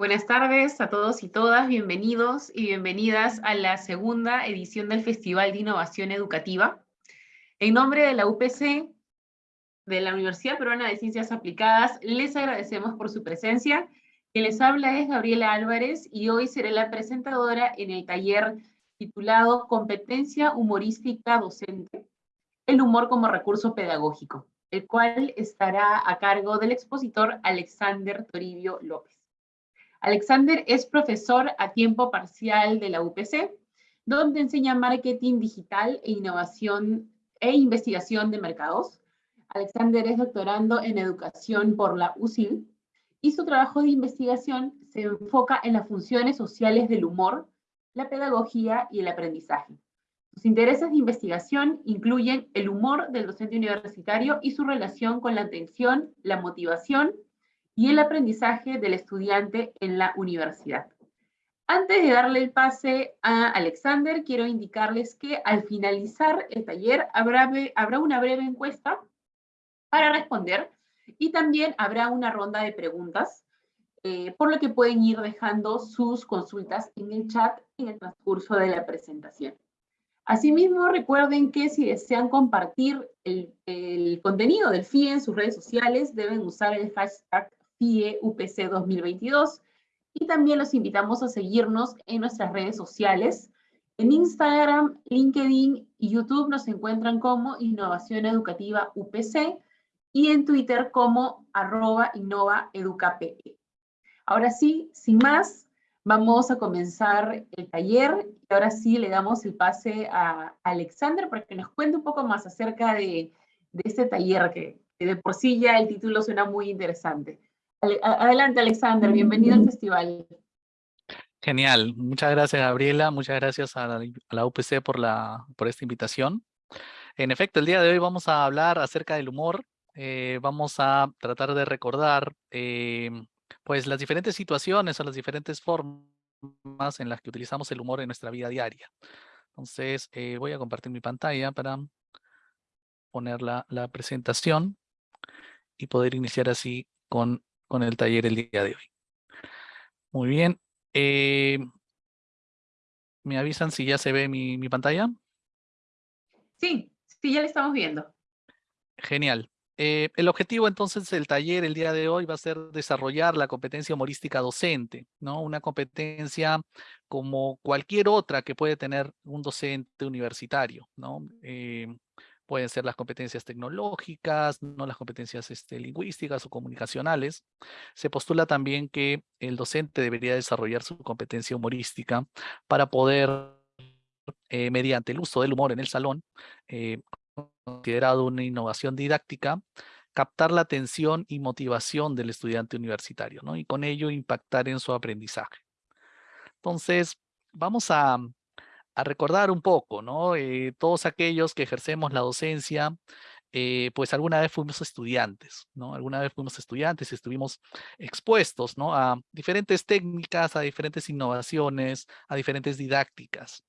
Buenas tardes a todos y todas, bienvenidos y bienvenidas a la segunda edición del Festival de Innovación Educativa. En nombre de la UPC, de la Universidad Peruana de Ciencias Aplicadas, les agradecemos por su presencia. Quien les habla es Gabriela Álvarez y hoy seré la presentadora en el taller titulado Competencia Humorística Docente, el humor como recurso pedagógico, el cual estará a cargo del expositor Alexander Toribio López. Alexander es profesor a tiempo parcial de la UPC, donde enseña marketing digital e innovación e investigación de mercados. Alexander es doctorando en educación por la UCIL y su trabajo de investigación se enfoca en las funciones sociales del humor, la pedagogía y el aprendizaje. Sus intereses de investigación incluyen el humor del docente universitario y su relación con la atención, la motivación y el aprendizaje del estudiante en la universidad. Antes de darle el pase a Alexander, quiero indicarles que al finalizar el taller habrá, habrá una breve encuesta para responder y también habrá una ronda de preguntas, eh, por lo que pueden ir dejando sus consultas en el chat en el transcurso de la presentación. Asimismo, recuerden que si desean compartir el, el contenido del FIE en sus redes sociales, deben usar el hashtag UPC 2022 y también los invitamos a seguirnos en nuestras redes sociales. En Instagram, LinkedIn y YouTube nos encuentran como Innovación Educativa UPC y en Twitter como arroba innovaeducape. Ahora sí, sin más, vamos a comenzar el taller y ahora sí le damos el pase a Alexander para que nos cuente un poco más acerca de, de este taller que, que de por sí ya el título suena muy interesante. Adelante, Alexander, bienvenido al festival. Genial, muchas gracias Gabriela, muchas gracias a la, UPC por, la, por esta invitación. En efecto, el día de hoy vamos a hablar acerca del humor, eh, vamos a tratar de recordar eh, pues las diferentes situaciones o las diferentes formas en las que utilizamos el humor en nuestra vida diaria. Entonces eh, voy a compartir mi pantalla para poner la, la presentación y poder iniciar así con con el taller el día de hoy. Muy bien. Eh, ¿Me avisan si ya se ve mi, pantalla? Sí, sí, ya le estamos viendo. Genial. Eh, el objetivo entonces del taller el día de hoy va a ser desarrollar la competencia humorística docente, ¿no? Una competencia como cualquier otra que puede tener un docente universitario, ¿no? Eh, pueden ser las competencias tecnológicas, no las competencias este, lingüísticas o comunicacionales. Se postula también que el docente debería desarrollar su competencia humorística para poder, eh, mediante el uso del humor en el salón, eh, considerado una innovación didáctica, captar la atención y motivación del estudiante universitario, ¿no? Y con ello impactar en su aprendizaje. Entonces, vamos a, a recordar un poco, ¿no? Eh, todos aquellos que ejercemos la docencia, eh, pues alguna vez fuimos estudiantes, ¿no? Alguna vez fuimos estudiantes y estuvimos expuestos, ¿no? A diferentes técnicas, a diferentes innovaciones, a diferentes didácticas.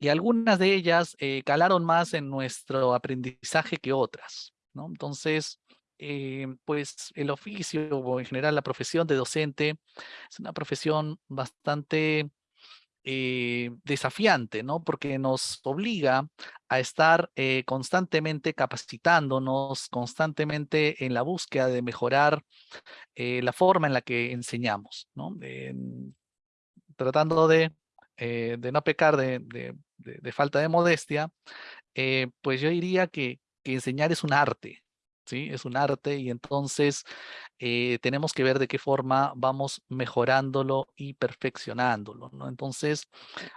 Y algunas de ellas eh, calaron más en nuestro aprendizaje que otras, ¿no? Entonces, pues el oficio o en general la profesión de docente es una profesión bastante eh, desafiante, ¿no? Porque nos obliga a estar eh, constantemente capacitándonos, constantemente en la búsqueda de mejorar eh, la forma en la que enseñamos, ¿no? tratando de, de, no pecar de, de falta de modestia, pues yo diría que, que enseñar es un arte, Es un arte y entonces eh, tenemos que ver de qué forma vamos mejorándolo y perfeccionándolo. Entonces,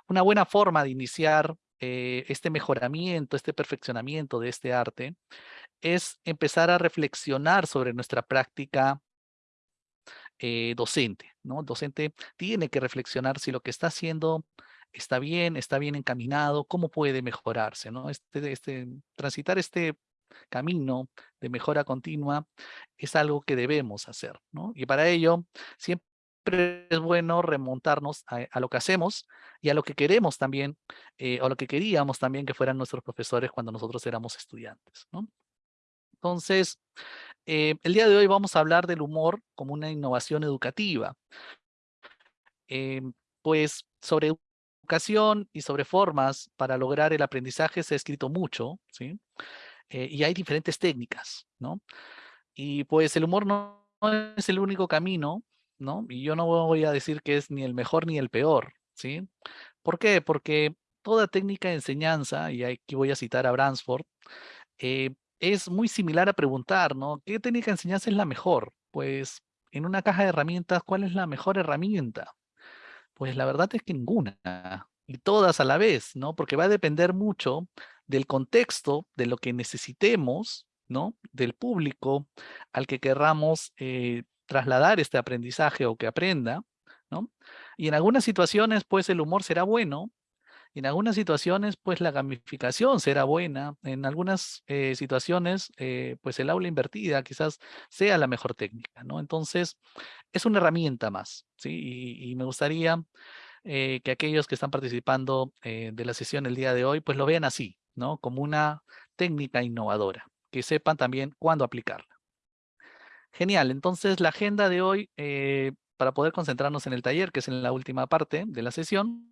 una buena forma de iniciar eh, este mejoramiento, este perfeccionamiento de este arte es empezar a reflexionar sobre nuestra práctica eh, docente, ¿no? El docente tiene que reflexionar si lo que está haciendo está bien, está bien encaminado, cómo puede mejorarse, ¿no? Este, este, transitar este camino de mejora continua es algo que debemos hacer, ¿no? Y para ello siempre es bueno remontarnos a, lo que hacemos y a lo que queremos también, eh, o lo que queríamos también que fueran nuestros profesores cuando nosotros éramos estudiantes, ¿no? Entonces, eh, el día de hoy vamos a hablar del humor como una innovación educativa. Eh, pues sobre educación y sobre formas para lograr el aprendizaje se ha escrito mucho, ¿sí? Eh, y hay diferentes técnicas, ¿no? Y pues el humor no, es el único camino, ¿no? Y yo no voy a decir que es ni el mejor ni el peor, ¿sí? ¿Por qué? Porque toda técnica de enseñanza, y aquí voy a citar a Bransford, eh, es muy similar a preguntar, ¿no? ¿Qué técnica de enseñanza es la mejor? Pues en una caja de herramientas, ¿cuál es la mejor herramienta? Pues la verdad es que ninguna, y todas a la vez, ¿no? Porque va a depender mucho del contexto, de lo que necesitemos, ¿no? Del público al que querramos eh, trasladar este aprendizaje o que aprenda, ¿no? Y en algunas situaciones, pues el humor será bueno, y en algunas situaciones, pues la gamificación será buena, en algunas eh, situaciones, eh, pues el aula invertida quizás sea la mejor técnica, ¿no? Entonces, es una herramienta más, ¿sí? Y, me gustaría que aquellos que están participando de la sesión el día de hoy, pues lo vean así, ¿no? Como una técnica innovadora, que sepan también cuándo aplicarla. Genial, entonces la agenda de hoy, eh, para poder concentrarnos en el taller, que es en la última parte de la sesión,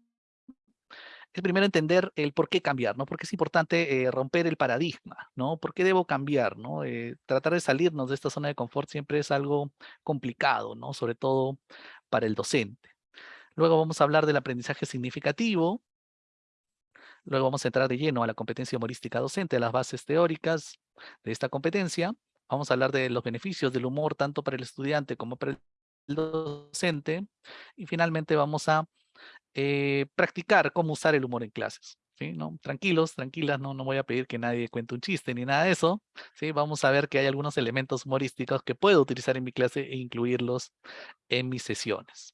es primero entender el por qué cambiar, ¿no? Porque es importante eh, romper el paradigma, ¿no? ¿Por qué debo cambiar, no? Eh, tratar de salirnos de esta zona de confort siempre es algo complicado, ¿no? Sobre todo para el docente. Luego vamos a hablar del aprendizaje significativo, Luego vamos a entrar de lleno a la competencia humorística docente, a las bases teóricas de esta competencia. Vamos a hablar de los beneficios del humor tanto para el estudiante como para el docente. Y finalmente vamos a eh, practicar cómo usar el humor en clases. ¿sí? ¿No? Tranquilos, tranquilas, no, no voy a pedir que nadie cuente un chiste ni nada de eso. ¿sí? Vamos a ver que hay algunos elementos humorísticos que puedo utilizar en mi clase e incluirlos en mis sesiones.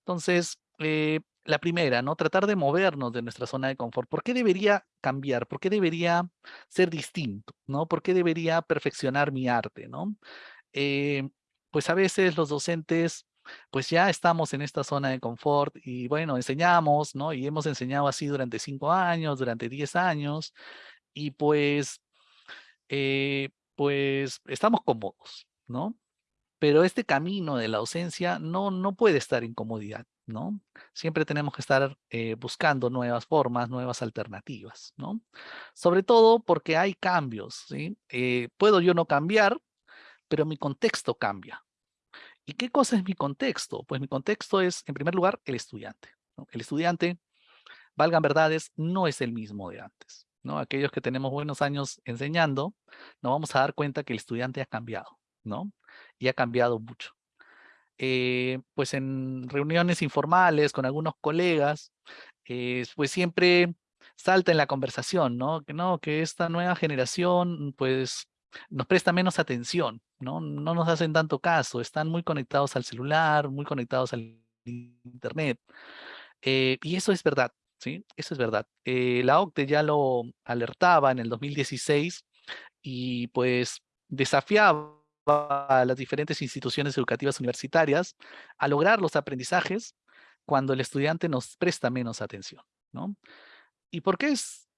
Entonces, eh, la primera, ¿no? Tratar de movernos de nuestra zona de confort. ¿Por qué debería cambiar? ¿Por qué debería ser distinto? ¿no? ¿Por qué debería perfeccionar mi arte? ¿no? Eh, pues a veces los docentes, pues ya estamos en esta zona de confort y bueno, enseñamos, ¿no? Y hemos enseñado así durante cinco años, durante diez años y pues, eh, pues estamos cómodos, ¿no? Pero este camino de la ausencia no, no puede estar en comodidad. ¿no? Siempre tenemos que estar eh, buscando nuevas formas, nuevas alternativas, ¿no? Sobre todo porque hay cambios, ¿sí? Eh, puedo yo no cambiar, pero mi contexto cambia. ¿Y qué cosa es mi contexto? Pues mi contexto es, en primer lugar, el estudiante. El estudiante, valgan verdades, no es el mismo de antes. ¿no? Aquellos que tenemos buenos años enseñando, nos vamos a dar cuenta que el estudiante ha cambiado, ¿no? Y ha cambiado mucho. Eh, pues en reuniones informales con algunos colegas, eh, pues siempre salta en la conversación, ¿no? Que no, que esta nueva generación, pues nos presta menos atención, ¿no? No nos hacen tanto caso, están muy conectados al celular, muy conectados al internet. Eh, y eso es verdad, ¿sí? Eso es verdad. la OCDE ya lo alertaba en el 2016 y pues desafiaba a las diferentes instituciones educativas universitarias a lograr los aprendizajes cuando el estudiante nos presta menos atención. ¿no? ¿Y por qué es,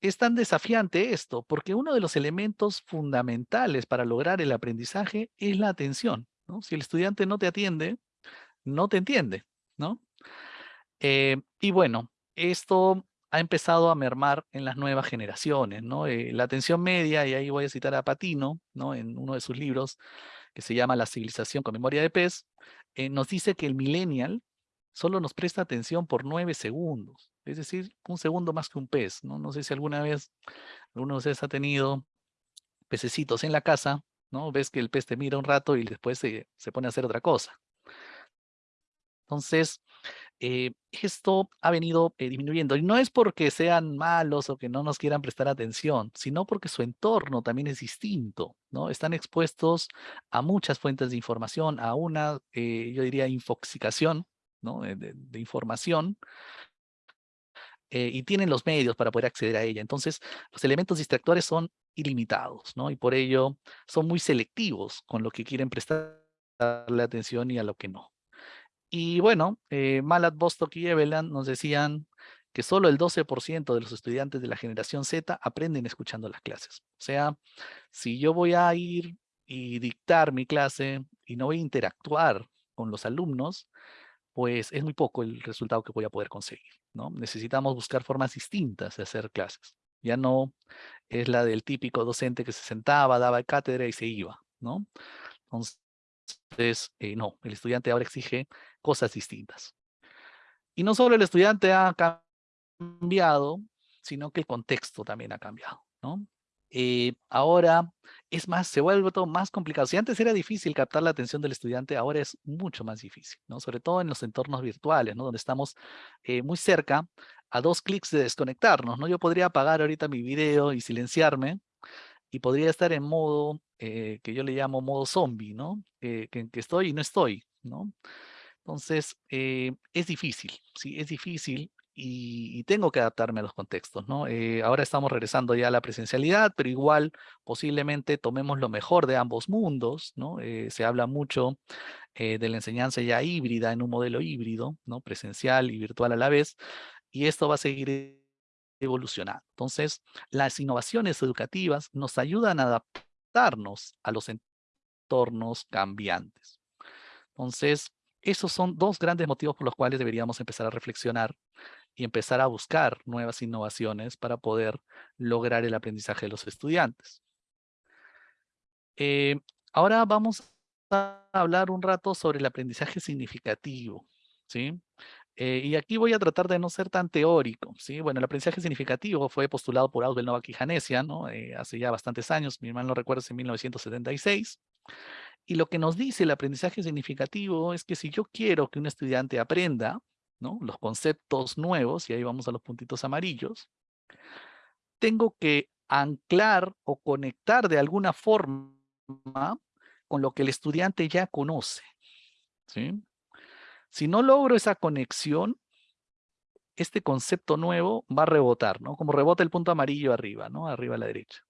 es tan desafiante esto? Porque uno de los elementos fundamentales para lograr el aprendizaje es la atención. ¿no? Si el estudiante no te atiende, no te entiende. ¿no? Eh, y bueno, esto ha empezado a mermar en las nuevas generaciones, ¿no? Eh, la atención media, y ahí voy a citar a Patino, ¿no? En uno de sus libros, que se llama La civilización con memoria de pez, eh, nos dice que el millennial solo nos presta atención por nueve segundos, es decir, un segundo más que un pez, ¿no? No sé si alguna vez alguno de ustedes ha tenido pececitos en la casa, ¿no? Ves que el pez te mira un rato y después se, se pone a hacer otra cosa. Entonces, eh, esto ha venido eh, disminuyendo. Y no es porque sean malos o que no nos quieran prestar atención, sino porque su entorno también es distinto, ¿no? Están expuestos a muchas fuentes de información, a una, eh, yo diría, infoxicación, ¿no? De, información, y tienen los medios para poder acceder a ella. Entonces, los elementos distractores son ilimitados, ¿no? Y por ello son muy selectivos con lo que quieren prestarle atención y a lo que no. Y bueno, eh, Malat, Bostock y Eveland nos decían que solo el 12% de los estudiantes de la generación Z aprenden escuchando las clases. O sea, si yo voy a ir y dictar mi clase y no voy a interactuar con los alumnos, pues es muy poco el resultado que voy a poder conseguir, ¿no? Necesitamos buscar formas distintas de hacer clases. Ya no es la del típico docente que se sentaba, daba cátedra y se iba, ¿no? Entonces, eh, no, el estudiante ahora exige cosas distintas. Y no solo el estudiante ha cambiado, sino que el contexto también ha cambiado, ¿no? Eh, ahora es más, se vuelve todo más complicado. Si antes era difícil captar la atención del estudiante, ahora es mucho más difícil, ¿no? Sobre todo en los entornos virtuales, ¿no? Donde estamos eh, muy cerca a dos clics de desconectarnos, ¿no? Yo podría apagar ahorita mi video y silenciarme y podría estar en modo eh, que yo le llamo modo zombie, ¿no? que, que, estoy y no estoy, ¿no? Entonces, es difícil, sí, es difícil y, tengo que adaptarme a los contextos, ¿no? Eh, ahora estamos regresando ya a la presencialidad, pero igual posiblemente tomemos lo mejor de ambos mundos, ¿no? Eh, se habla mucho eh, de la enseñanza ya híbrida en un modelo híbrido, ¿no? Presencial y virtual a la vez, y esto va a seguir evolucionando. Entonces, las innovaciones educativas nos ayudan a a los entornos cambiantes. Entonces, esos son dos grandes motivos por los cuales deberíamos empezar a reflexionar y empezar a buscar nuevas innovaciones para poder lograr el aprendizaje de los estudiantes. Eh, ahora vamos a hablar un rato sobre el aprendizaje significativo, ¿sí? Eh, y aquí voy a tratar de no ser tan teórico, ¿sí? Bueno, el aprendizaje significativo fue postulado por Ausbel Novak y ¿no? Eh, hace ya bastantes años, mi hermano no recuerdo, en 1976. Y lo que nos dice el aprendizaje significativo es que si yo quiero que un estudiante aprenda, los conceptos nuevos, y ahí vamos a los puntitos amarillos, tengo que anclar o conectar de alguna forma con lo que el estudiante ya conoce. Si no logro esa conexión, este concepto nuevo va a rebotar, ¿no? Como rebota el punto amarillo arriba, ¿no? Arriba a la derecha.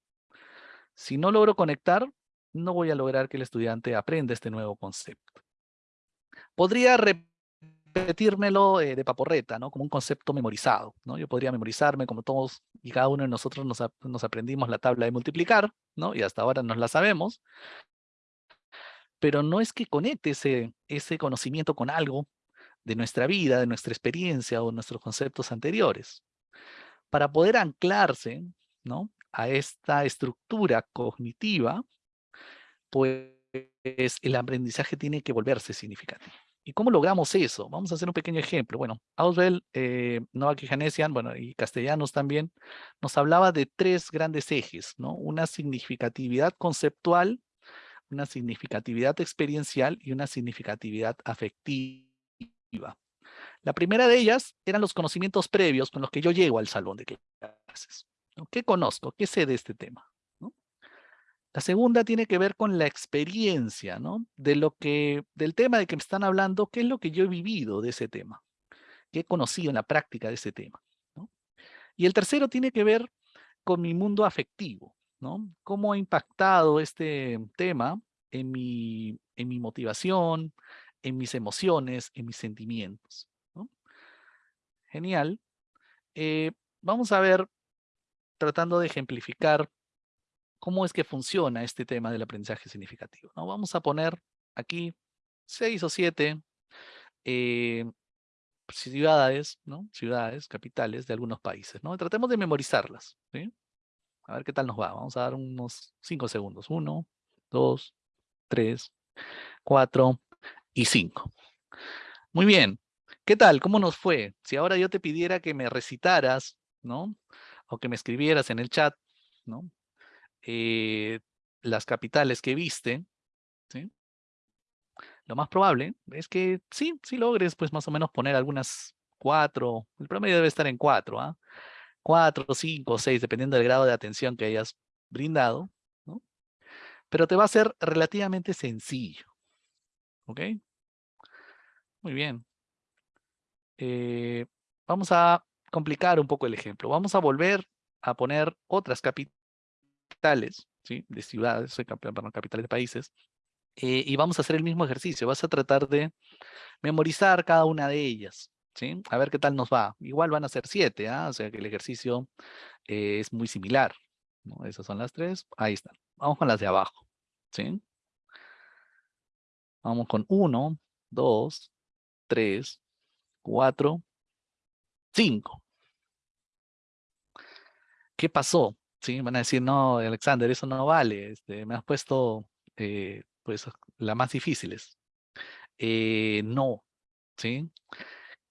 Si no logro conectar, no voy a lograr que el estudiante aprenda este nuevo concepto. Podría repetírmelo eh, de paporreta, ¿no? Como un concepto memorizado, ¿no? Yo podría memorizarme como todos y cada uno de nosotros nos, aprendimos la tabla de multiplicar, ¿no? Y hasta ahora nos la sabemos. Pero no es que conecte ese, ese conocimiento con algo de nuestra vida, de nuestra experiencia o nuestros conceptos anteriores. Para poder anclarse, ¿no? A esta estructura cognitiva, pues el aprendizaje tiene que volverse significativo. ¿Y cómo logramos eso? Vamos a hacer un pequeño ejemplo. Bueno, Auswell, eh, Novak y Hanesian, bueno, y castellanos también, nos hablaba de tres grandes ejes, ¿no? Una significatividad conceptual, una significatividad experiencial y una significatividad afectiva. La primera de ellas eran los conocimientos previos con los que yo llego al salón de clases. ¿Qué conozco? ¿Qué sé de este tema? La segunda tiene que ver con la experiencia. De lo que, del tema de que me están hablando, qué es lo que yo he vivido de ese tema, qué he conocido en la práctica de ese tema. Y el tercero tiene que ver con mi mundo afectivo. Cómo ha impactado este tema en mi, en mi motivación, en mis emociones, en mis sentimientos. Genial. Eh, vamos a ver, tratando de ejemplificar cómo es que funciona este tema del aprendizaje significativo. ¿no? Vamos a poner aquí seis o siete eh, ciudades, ¿no? ciudades, capitales de algunos países. ¿no? Tratemos de memorizarlas. A ver qué tal nos va. Vamos a dar unos cinco segundos. Uno, dos, tres, cuatro y cinco. Muy bien. ¿Qué tal? ¿Cómo nos fue? Si ahora yo te pidiera que me recitaras, ¿no? O que me escribieras en el chat, ¿no? Eh, las capitales que viste, ¿sí? lo más probable es que sí, sí logres pues más o menos poner algunas cuatro, el promedio debe estar en cuatro, ¿ah? cuatro, cinco, seis, dependiendo del grado de atención que hayas brindado, ¿no? Pero te va a ser relativamente sencillo, ¿ok? Muy bien. Eh, vamos a complicar un poco el ejemplo. Vamos a volver a poner otras capitales ¿sí? de ciudades, perdón, capitales de países, eh, y vamos a hacer el mismo ejercicio. Vas a tratar de memorizar cada una de ellas. ¿sí? A ver qué tal nos va. Igual van a ser siete, ¿ah? O sea que el ejercicio eh, es muy similar. ¿no? Esas son las tres. Ahí están. Vamos con las de abajo, ¿sí? Vamos con uno, dos, tres, cuatro, cinco. ¿Qué pasó? ¿Sí? Van a decir, no, Alexander, eso no vale. Este, me has puesto eh, pues, las más difíciles. Eh, no, ¿sí?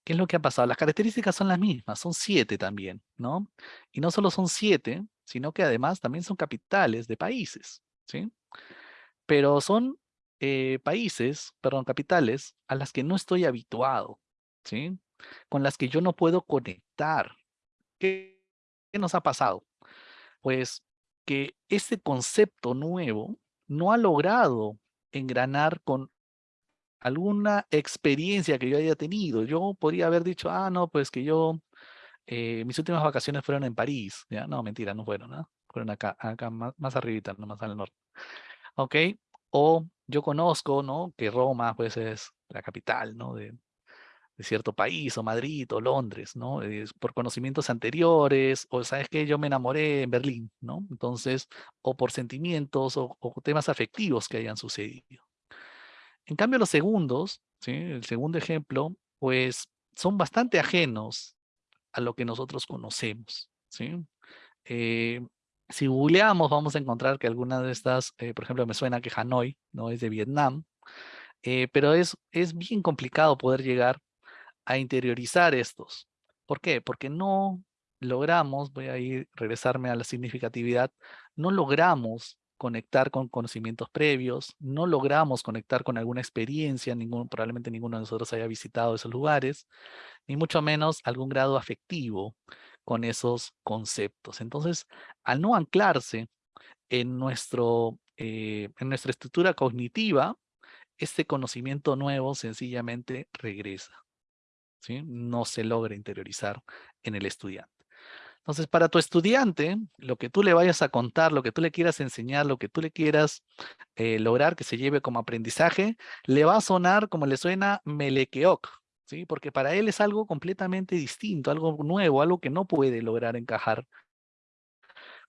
¿Qué es lo que ha pasado? Las características son las mismas, son siete también, ¿no? Y no solo son siete, sino que además también son capitales de países, ¿sí? Pero son eh, países, perdón, capitales a las que no estoy habituado, ¿sí? Con las que yo no puedo conectar. ¿Qué, nos ha pasado? Pues que este concepto nuevo no ha logrado engranar con alguna experiencia que yo haya tenido. Yo podría haber dicho, ah, no, pues que yo, eh, mis últimas vacaciones fueron en París. ¿ya? No, mentira, no fueron, ¿no? Fueron acá, acá más, más arribita, no más al norte. ¿Ok? O yo conozco, ¿no? Que Roma, pues, es la capital, ¿no? De, cierto país, o Madrid, o Londres, ¿no? Por conocimientos anteriores, o sabes que yo me enamoré en Berlín, ¿no? Entonces, o por sentimientos o, o temas afectivos que hayan sucedido. En cambio, los segundos, ¿sí? el segundo ejemplo, pues son bastante ajenos a lo que nosotros conocemos. ¿sí? Eh, si googleamos, vamos a encontrar que algunas de estas, eh, por ejemplo, me suena que Hanoi no es de Vietnam, eh, pero es, es bien complicado poder llegar a interiorizar estos. ¿Por qué? Porque no logramos, voy a ir, regresarme a la significatividad, no logramos conectar con conocimientos previos, no logramos conectar con alguna experiencia, probablemente ninguno de nosotros haya visitado esos lugares, ni mucho menos algún grado afectivo con esos conceptos. Entonces, al no anclarse en, nuestro, eh, en nuestra estructura cognitiva, este conocimiento nuevo sencillamente regresa. ¿sí? No se logra interiorizar en el estudiante. Entonces, para tu estudiante, lo que tú le vayas a contar, lo que tú le quieras enseñar, lo que tú le quieras eh, lograr que se lleve como aprendizaje, le va a sonar como le suena melequeoc, ¿sí? Porque para él es algo completamente distinto, algo nuevo, algo que no puede lograr encajar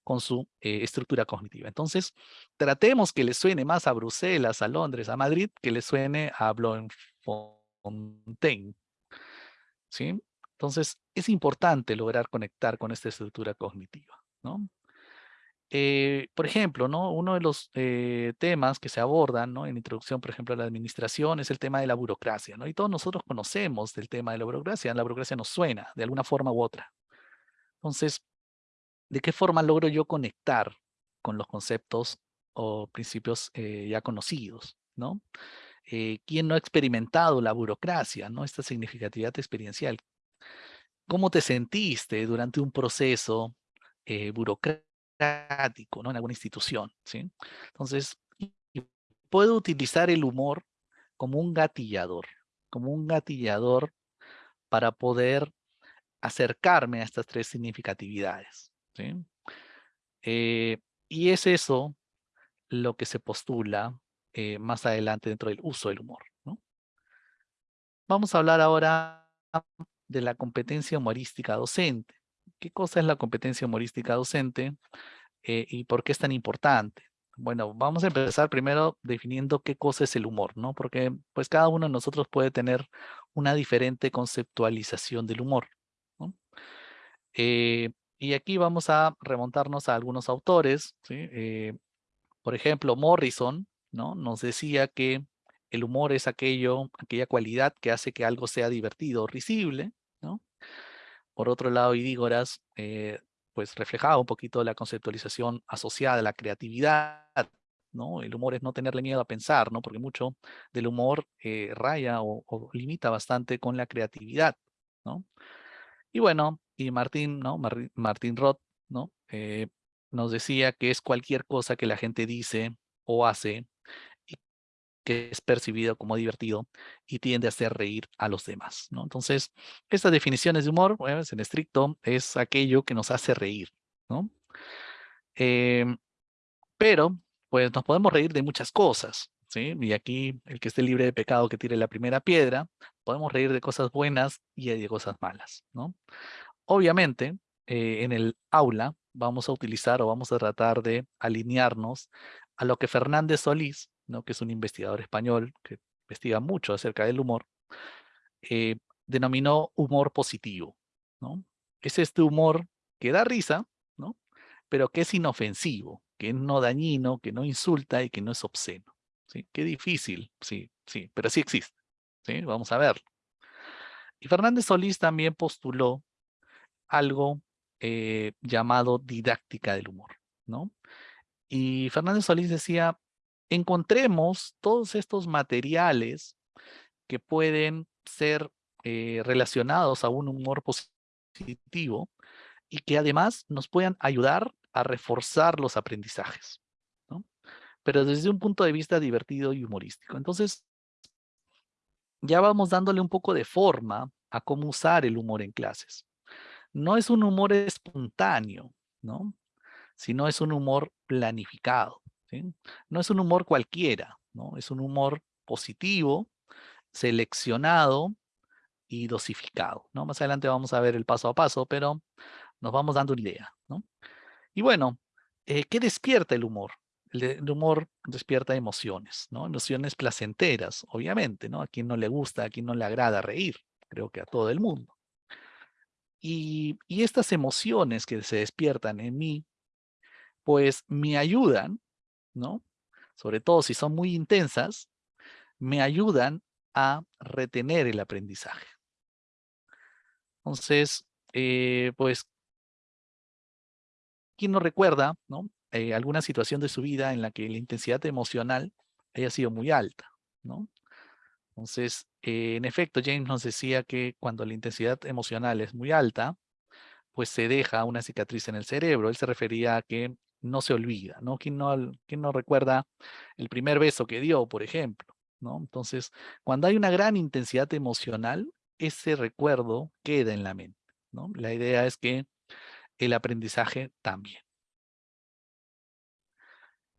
con su eh, estructura cognitiva. Entonces, tratemos que le suene más a Bruselas, a Londres, a Madrid, que le suene a Bloemfontein. ¿Sí? Entonces, es importante lograr conectar con esta estructura cognitiva, ¿no? Eh, por ejemplo, ¿no? uno de los eh, temas que se abordan en introducción, por ejemplo, a la administración es el tema de la burocracia. ¿no? Y todos nosotros conocemos del tema de la burocracia. La burocracia nos suena de alguna forma u otra. Entonces, ¿de qué forma logro yo conectar con los conceptos o principios eh, ya conocidos? ¿no? ¿Quién no ha experimentado la burocracia? ¿no? Esta significatividad experiencial cómo te sentiste durante un proceso eh, ¿no? en alguna institución. ¿sí? Entonces, puedo utilizar el humor como un gatillador, como un gatillador para poder acercarme a estas tres significatividades. ¿sí? Eh, y es eso lo que se postula eh, más adelante dentro del uso del humor. Vamos a hablar ahora de la competencia humorística docente. ¿Qué cosa es la competencia humorística docente eh, y por qué es tan importante? Bueno, vamos a empezar primero definiendo qué cosa es el humor, ¿no? Porque pues cada uno de nosotros puede tener una diferente conceptualización del humor. Eh, y aquí vamos a remontarnos a algunos autores. Eh, por ejemplo, Morrison, ¿no? Nos decía que el humor es aquello, aquella cualidad que hace que algo sea divertido o risible, ¿no? Por otro lado, Idígoras, eh, pues reflejaba un poquito la conceptualización asociada a la creatividad, ¿no? El humor es no tenerle miedo a pensar, ¿no? Porque mucho del humor eh, raya o, limita bastante con la creatividad, ¿no? Y bueno, y Martín, ¿no? Martín Roth, ¿no? Eh, nos decía que es cualquier cosa que la gente dice o hace que es percibido como divertido y tiende a hacer reír a los demás. ¿no? Entonces, estas definiciones de humor, en estricto, es aquello que nos hace reír. ¿no? Em, pero, pues nos podemos reír de muchas cosas. ¿sí? Y aquí, el que esté libre de pecado que tire la primera piedra, podemos reír de cosas buenas y de cosas malas, ¿no? Obviamente, eh, en el aula vamos a utilizar o vamos a tratar de alinearnos a lo que Fernández Solís, que es un investigador español que investiga mucho acerca del humor, eh, denominó humor positivo. ¿no? Es este humor que da risa, ¿no? pero que es inofensivo, que no dañino, que no insulta y que no es obsceno. ¿sí? Qué difícil, sí, sí, pero sí existe. ¿sí? Vamos a verlo. Y Fernández Solís también postuló algo eh, llamado didáctica del humor, ¿no? Y Fernández Solís decía, encontremos todos estos materiales que pueden ser eh, relacionados a un humor positivo y que además nos puedan ayudar a reforzar los aprendizajes, ¿no? Pero desde un punto de vista divertido y humorístico. Entonces, ya vamos dándole un poco de forma a cómo usar el humor en clases no es un humor espontáneo, ¿no? Sino es un humor planificado, No es un humor cualquiera, ¿no? Es un humor positivo, seleccionado y dosificado, ¿no? Más adelante vamos a ver el paso a paso, pero nos vamos dando una idea, ¿no? Y bueno, eh, ¿qué despierta el humor? El, el, humor despierta emociones, ¿no? Emociones placenteras, obviamente, ¿no? A quien no le gusta, a quien no le agrada reír, creo que a todo el mundo. Y, estas emociones que se despiertan en mí, pues me ayudan, ¿no? Sobre todo si son muy intensas, me ayudan a retener el aprendizaje. Entonces, eh, pues, ¿quién no recuerda, ¿no? Eh, alguna situación de su vida en la que la intensidad emocional haya sido muy alta, ¿no? Entonces, eh, en efecto, James nos decía que cuando la intensidad emocional es muy alta, pues se deja una cicatriz en el cerebro. Él se refería a que no se olvida, ¿no? ¿Quién no, recuerda el primer beso que dio, por ejemplo? ¿no? Entonces, cuando hay una gran intensidad emocional, ese recuerdo queda en la mente, ¿no? La idea es que el aprendizaje también.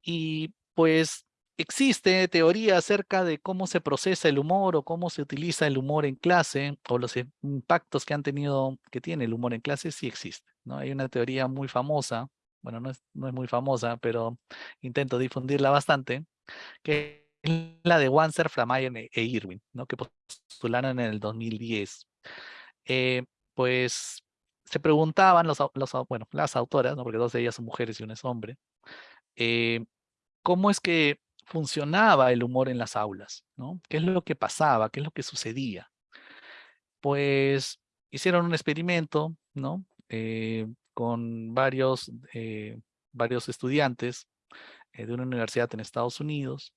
Y pues existe teoría acerca de cómo se procesa el humor o cómo se utiliza el humor en clase o los impactos que han tenido, que tiene el humor en clase, sí existe. ¿no? Hay una teoría muy famosa, bueno, no es, no es muy famosa, pero intento difundirla bastante, que la de Wanser, Flamayer e Irwin, ¿no? que postularon en el 2010. Eh, pues se preguntaban los, los, bueno, las autoras, ¿no? porque dos de ellas son mujeres y una es hombre, eh, cómo es que funcionaba el humor en las aulas, ¿no? ¿Qué es lo que pasaba? ¿Qué es lo que sucedía? Pues hicieron un experimento, ¿no? Eh, con varios, eh, varios estudiantes eh, de una universidad en Estados Unidos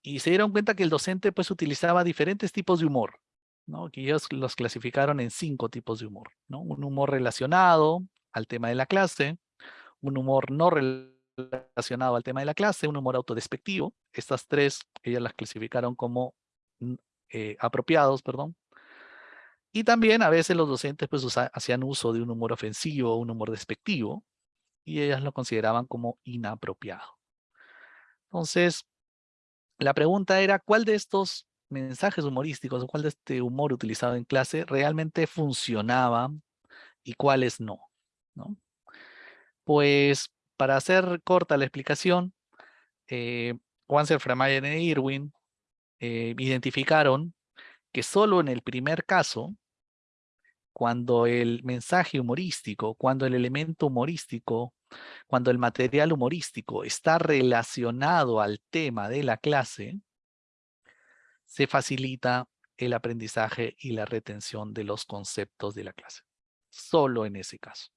y se dieron cuenta que el docente pues utilizaba diferentes tipos de humor, ¿no? Que ellos los clasificaron en cinco tipos de humor. Un humor relacionado al tema de la clase, un humor no relacionado relacionado al tema de la clase, un humor autodespectivo. Estas tres, ellas las clasificaron como mm, eh, apropiados, perdón. Y también a veces los docentes pues hacían uso de un humor ofensivo, un humor despectivo, y ellas lo consideraban como inapropiado. Entonces, la pregunta era, ¿cuál de estos mensajes humorísticos o cuál de este humor utilizado en clase realmente funcionaba y cuáles no? ¿no? Pues para hacer corta la explicación, eh, Wanser, Framayer e Irwin eh, identificaron que solo en el primer caso, cuando el mensaje humorístico, cuando el elemento humorístico, cuando el material humorístico está relacionado al tema de la clase, se facilita el aprendizaje y la retención de los conceptos de la clase. Solo en ese caso.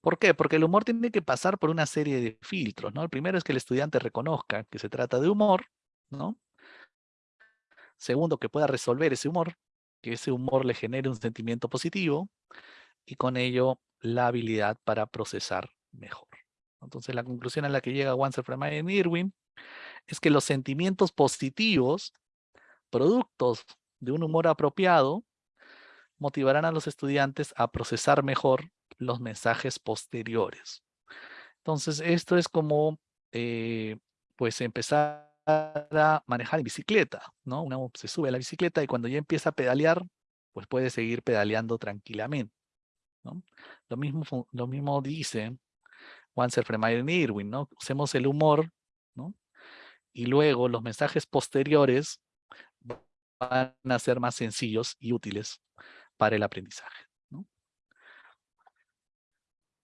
¿Por qué? Porque el humor tiene que pasar por una serie de filtros, ¿no? El primero es que el estudiante reconozca que se trata de humor, ¿no? Segundo, que pueda resolver ese humor, que ese humor le genere un sentimiento positivo y con ello la habilidad para procesar mejor. Entonces la conclusión a la que llega Wanser, Freeman y Irwin es que los sentimientos positivos, productos de un humor apropiado, motivarán a los estudiantes a procesar mejor los mensajes posteriores. Entonces, esto es como, eh, pues, empezar a manejar en bicicleta, ¿no? Uno se sube a la bicicleta y cuando ya empieza a pedalear, pues puede seguir pedaleando tranquilamente, ¿no? Lo mismo, lo mismo dice Wanser, Fremeyer y Irwin, ¿no? Usemos el humor, ¿no? Y luego los mensajes posteriores van a ser más sencillos y útiles para el aprendizaje. ¿no?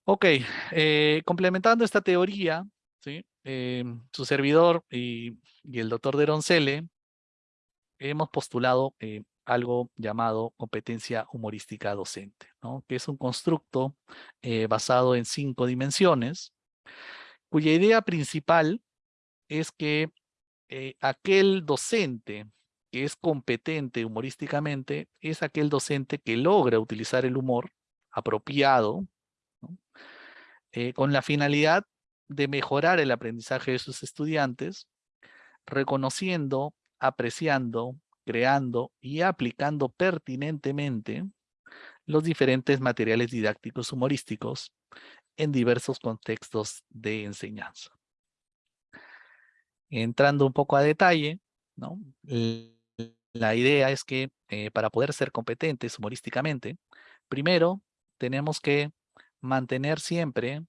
Ok, eh, complementando esta teoría, ¿sí? Eh, su servidor y, el doctor de Roncelle hemos postulado eh, algo llamado competencia humorística docente, que es un constructo basado en cinco dimensiones, cuya idea principal es que aquel docente que es competente humorísticamente es aquel docente que logra utilizar el humor apropiado eh, con la finalidad de mejorar el aprendizaje de sus estudiantes, reconociendo, apreciando, creando y aplicando pertinentemente los diferentes materiales didácticos humorísticos en diversos contextos de enseñanza. Entrando un poco a detalle, ¿no? La idea es que eh, para poder ser competentes humorísticamente, primero tenemos que mantener siempre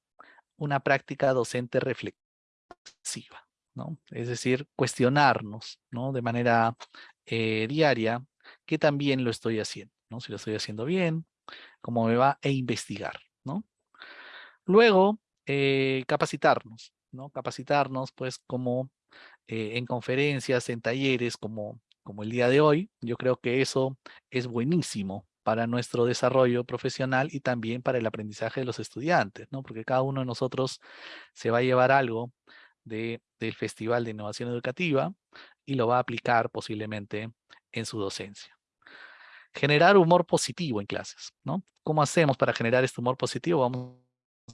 una práctica docente reflexiva, ¿no? Es decir, cuestionarnos, ¿no? De manera eh, diaria, que también lo estoy haciendo, ¿no? Si lo estoy haciendo bien, cómo me va, e investigar, ¿no? Luego, eh, capacitarnos, ¿no? Capacitarnos, pues, como en conferencias, en talleres, como como el día de hoy, yo creo que eso es buenísimo para nuestro desarrollo profesional y también para el aprendizaje de los estudiantes, ¿no? Porque cada uno de nosotros se va a llevar algo de, del Festival de Innovación Educativa y lo va a aplicar posiblemente en su docencia. Generar humor positivo en clases, ¿no? ¿Cómo hacemos para generar este humor positivo? Vamos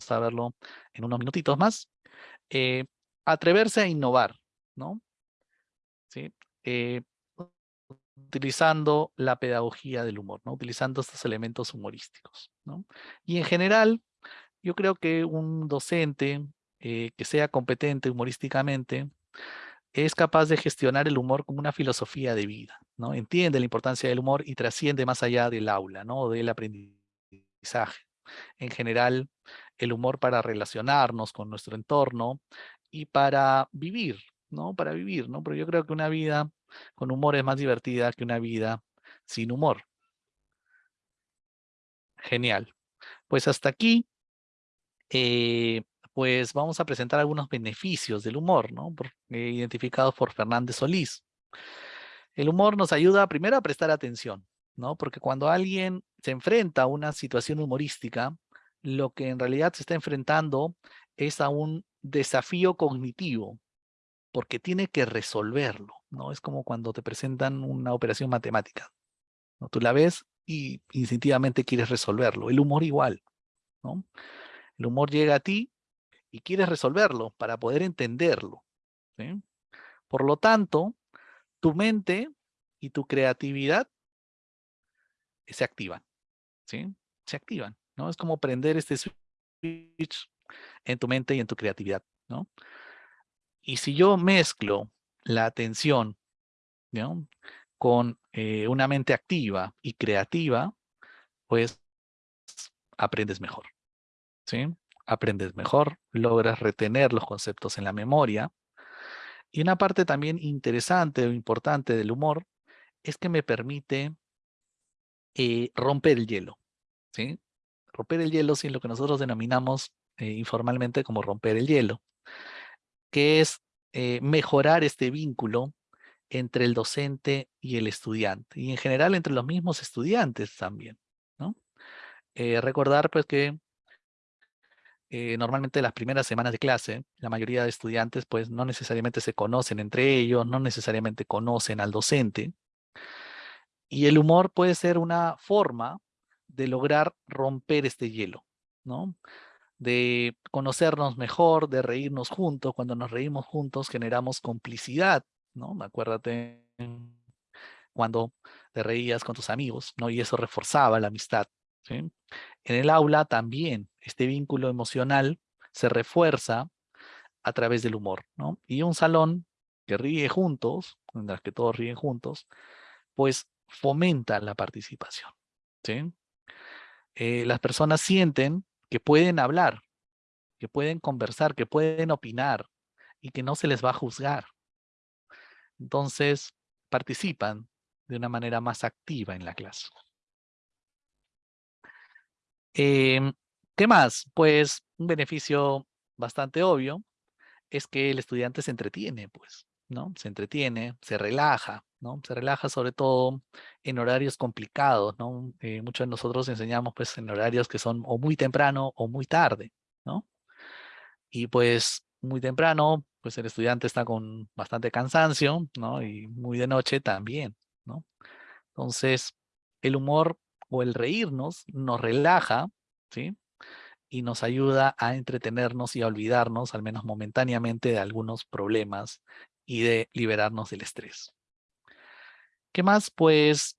a verlo en unos minutitos más. Eh, atreverse a innovar, ¿no? ¿Sí? Eh, utilizando la pedagogía del humor, ¿no? utilizando estos elementos humorísticos. ¿no? Y en general, yo creo que un docente eh, que sea competente humorísticamente es capaz de gestionar el humor como una filosofía de vida, ¿no? Entiende la importancia del humor y trasciende más allá del aula, ¿no? Del aprendizaje. En general, el humor para relacionarnos con nuestro entorno y para vivir, ¿no? Para vivir, ¿no? Pero yo creo que una vida con humor es más divertida que una vida sin humor. Genial. Pues hasta aquí, eh, pues vamos a presentar algunos beneficios del humor, ¿no? Eh, identificados por Fernández Solís. El humor nos ayuda primero a prestar atención, ¿no? Porque cuando alguien se enfrenta a una situación humorística, lo que en realidad se está enfrentando es a un desafío cognitivo, porque tiene que resolverlo, ¿no? Es como cuando te presentan una operación matemática, ¿no? Tú la ves y instintivamente quieres resolverlo. El humor igual, ¿no? El humor llega a ti y quieres resolverlo para poder entenderlo. Por lo tanto, tu mente y tu creatividad se activan, ¿sí? Se activan, ¿no? Es como prender este switch en tu mente y en tu creatividad, ¿no? Y si yo mezclo la atención con eh, una mente activa y creativa, pues aprendes mejor. ¿sí? Aprendes mejor, logras retener los conceptos en la memoria. Y una parte también interesante o importante del humor es que me permite eh, romper el hielo. ¿sí? Romper el hielo sin lo que nosotros denominamos eh, informalmente como romper el hielo que es eh, mejorar este vínculo entre el docente y el estudiante, y en general entre los mismos estudiantes también, ¿no? Eh, recordar pues que eh, normalmente las primeras semanas de clase, la mayoría de estudiantes pues no necesariamente se conocen entre ellos, no necesariamente conocen al docente, y el humor puede ser una forma de lograr romper este hielo, ¿no? De conocernos mejor, de reírnos juntos. Cuando nos reímos juntos generamos complicidad, ¿no? Acuérdate cuando te reías con tus amigos, ¿no? Y eso reforzaba la amistad, ¿sí? En el aula también este vínculo emocional se refuerza a través del humor, ¿no? Y un salón que ríe juntos, en las que todos ríen juntos, pues fomenta la participación. ¿sí? Eh, las personas sienten que pueden hablar, que pueden conversar, que pueden opinar y que no se les va a juzgar. Entonces, participan de una manera más activa en la clase. Em, ¿Qué más? Pues un beneficio bastante obvio es que el estudiante se entretiene, pues, ¿no? Se entretiene, se relaja, ¿no? Se relaja sobre todo en horarios complicados, ¿no? Eh, muchos de nosotros enseñamos, pues, en horarios que son o muy temprano o muy tarde, ¿no? Y pues, muy temprano, pues el estudiante está con bastante cansancio, ¿no? Y muy de noche también, ¿no? Entonces, el humor o el reírnos nos relaja, ¿sí? Y nos ayuda a entretenernos y a olvidarnos, al menos momentáneamente, de algunos problemas y de liberarnos del estrés. ¿Qué más? Pues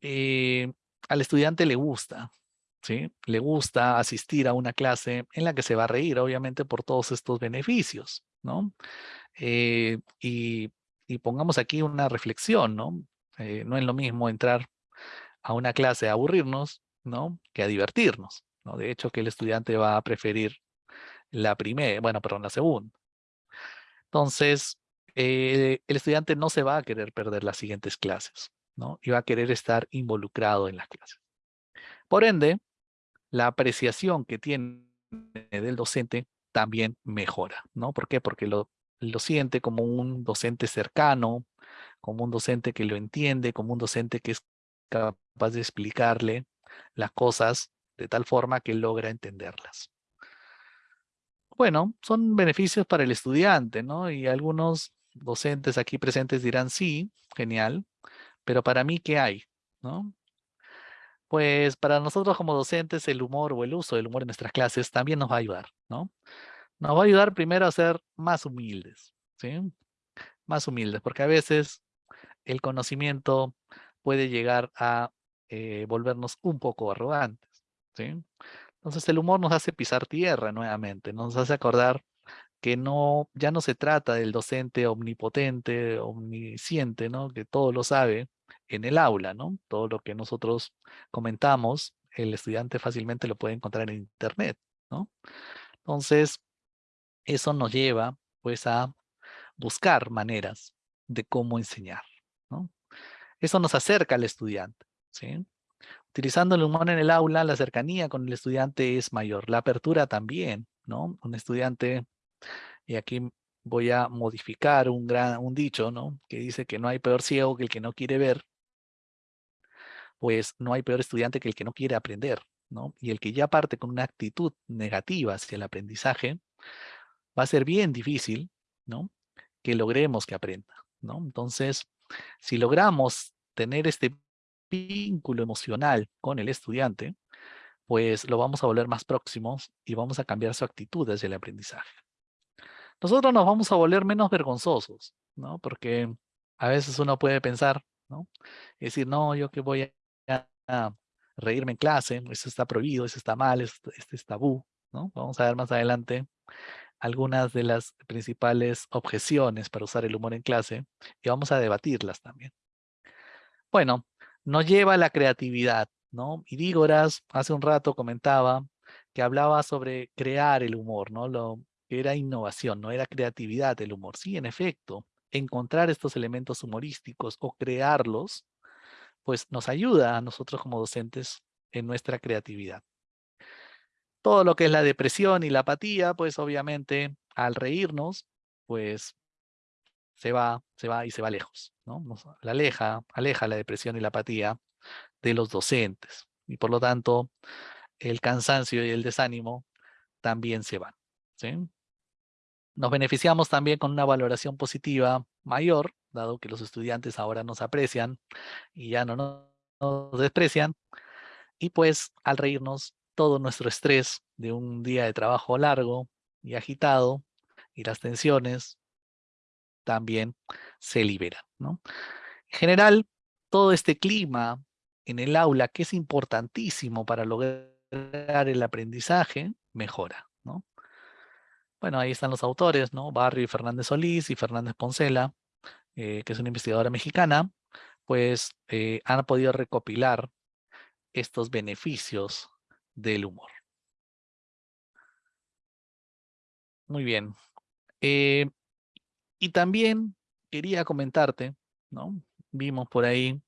eh, al estudiante le gusta, ¿sí? Le gusta asistir a una clase en la que se va a reír, obviamente, por todos estos beneficios, ¿no? Eh, y, pongamos aquí una reflexión, ¿no? Eh, no es lo mismo entrar a una clase a aburrirnos, ¿no? Que a divertirnos, ¿no? De hecho, que el estudiante va a preferir la primera, bueno, perdón, la segunda. Entonces, eh, el estudiante no se va a querer perder las siguientes clases, ¿no? Y va a querer estar involucrado en las clases. Por ende, la apreciación que tiene del docente también mejora, ¿no? ¿Por qué? Porque lo, lo siente como un docente cercano, como un docente que lo entiende, como un docente que es capaz de explicarle las cosas de tal forma que logra entenderlas. Bueno, son beneficios para el estudiante, ¿no? Y algunos docentes aquí presentes dirán, sí, genial, pero para mí, ¿qué hay? ¿No? Pues para nosotros como docentes el humor o el uso del humor en nuestras clases también nos va a ayudar, ¿no? Nos va a ayudar primero a ser más humildes, ¿sí? Más humildes, porque a veces el conocimiento puede llegar a eh, volvernos un poco arrogantes, ¿sí? Entonces el humor nos hace pisar tierra nuevamente, nos hace acordar que no, ya no se trata del docente omnipotente, omnisciente, ¿no? Que todo lo sabe en el aula, ¿no? Todo lo que nosotros comentamos, el estudiante fácilmente lo puede encontrar en internet, ¿no? Entonces, eso nos lleva, pues, a buscar maneras de cómo enseñar, ¿no? Eso nos acerca al estudiante, ¿sí? Utilizando el humor en el aula, la cercanía con el estudiante es mayor, la apertura también, ¿no? Un estudiante y aquí voy a modificar un, dicho, ¿no? Que dice que no hay peor ciego que el que no quiere ver. Pues no hay peor estudiante que el que no quiere aprender, ¿no? Y el que ya parte con una actitud negativa hacia el aprendizaje, va a ser bien difícil, ¿no? Que logremos que aprenda, ¿no? Entonces, si logramos tener este vínculo emocional con el estudiante, pues lo vamos a volver más próximos y vamos a cambiar su actitud hacia el aprendizaje nosotros nos vamos a volver menos vergonzosos, ¿no? Porque a veces uno puede pensar, ¿no? Y decir, no, yo que voy a, reírme en clase, eso está prohibido, eso está mal, este es tabú, ¿no? Vamos a ver más adelante algunas de las principales objeciones para usar el humor en clase y vamos a debatirlas también. Bueno, nos lleva a la creatividad, ¿no? Y Dígoras hace un rato comentaba que hablaba sobre crear el humor, ¿no? Lo, era innovación, no era creatividad el humor. Sí, en efecto, encontrar estos elementos humorísticos o crearlos, pues nos ayuda a nosotros como docentes en nuestra creatividad. Todo lo que es la depresión y la apatía, pues obviamente al reírnos, pues se va, se va y se va lejos, ¿no? la aleja, aleja la depresión y la apatía de los docentes. Y por lo tanto, el cansancio y el desánimo también se van, ¿sí? Nos beneficiamos también con una valoración positiva mayor, dado que los estudiantes ahora nos aprecian y ya no nos desprecian. Y pues al reírnos, todo nuestro estrés de un día de trabajo largo y agitado y las tensiones también se liberan. ¿no? En general, todo este clima en el aula, que es importantísimo para lograr el aprendizaje, mejora. Bueno, ahí están los autores, ¿no? Barrio y Fernández Solís y Fernández Poncela, eh, que es una investigadora mexicana, pues eh, han podido recopilar estos beneficios del humor. Muy bien. Eh, y también quería comentarte, ¿no? Vimos por ahí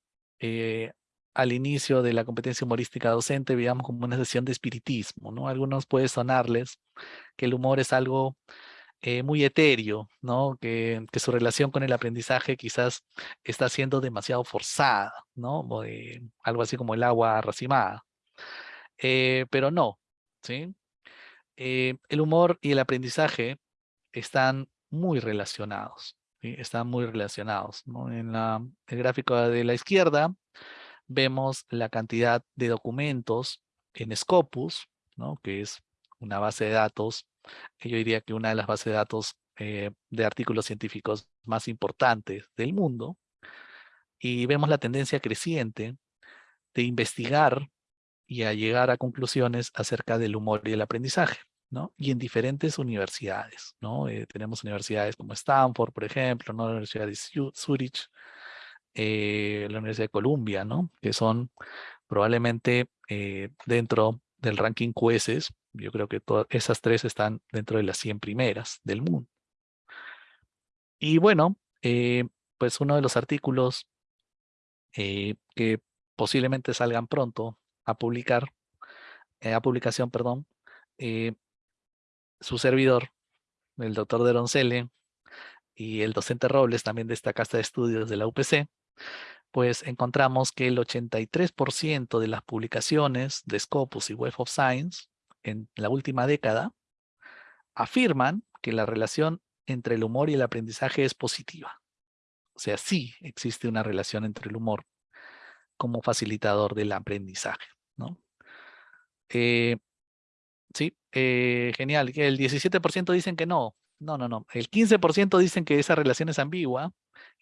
al inicio de la competencia humorística docente, veíamos como una sesión de espiritismo, ¿no? algunos puede sonarles que el humor es algo eh, muy etéreo, ¿no? Que, su relación con el aprendizaje quizás está siendo demasiado forzada, ¿no? algo así como el agua racimada. Eh, pero no, ¿sí? Eh, el humor y el aprendizaje están muy relacionados, están muy relacionados. En el gráfico de la izquierda vemos la cantidad de documentos en Scopus, ¿no? que es una base de datos, yo diría que una de las bases de datos eh, de artículos científicos más importantes del mundo, y vemos la tendencia creciente de investigar y a llegar a conclusiones acerca del humor y el aprendizaje, ¿no? Y en diferentes universidades, ¿no? Eh, tenemos universidades como Stanford, por ejemplo, ¿no? La Universidad de Zurich, eh, la Universidad de Columbia, ¿no? Que son probablemente dentro del ranking QS, yo creo que todas esas tres están dentro de las 100 primeras del mundo. Y bueno, eh, pues uno de los artículos eh, que posiblemente salgan pronto a publicar, eh, a publicación, perdón, su servidor, el doctor de Roncelle, y el docente Robles, también de esta casa de estudios de la UPC, pues encontramos que el 83% de las publicaciones de Scopus y Web of Science en la última década afirman que la relación entre el humor y el aprendizaje es positiva. O sea, sí existe una relación entre el humor como facilitador del aprendizaje. ¿no? Eh, sí, eh, genial. El 17% dicen que no. No, no, no. El 15% dicen que esa relación es ambigua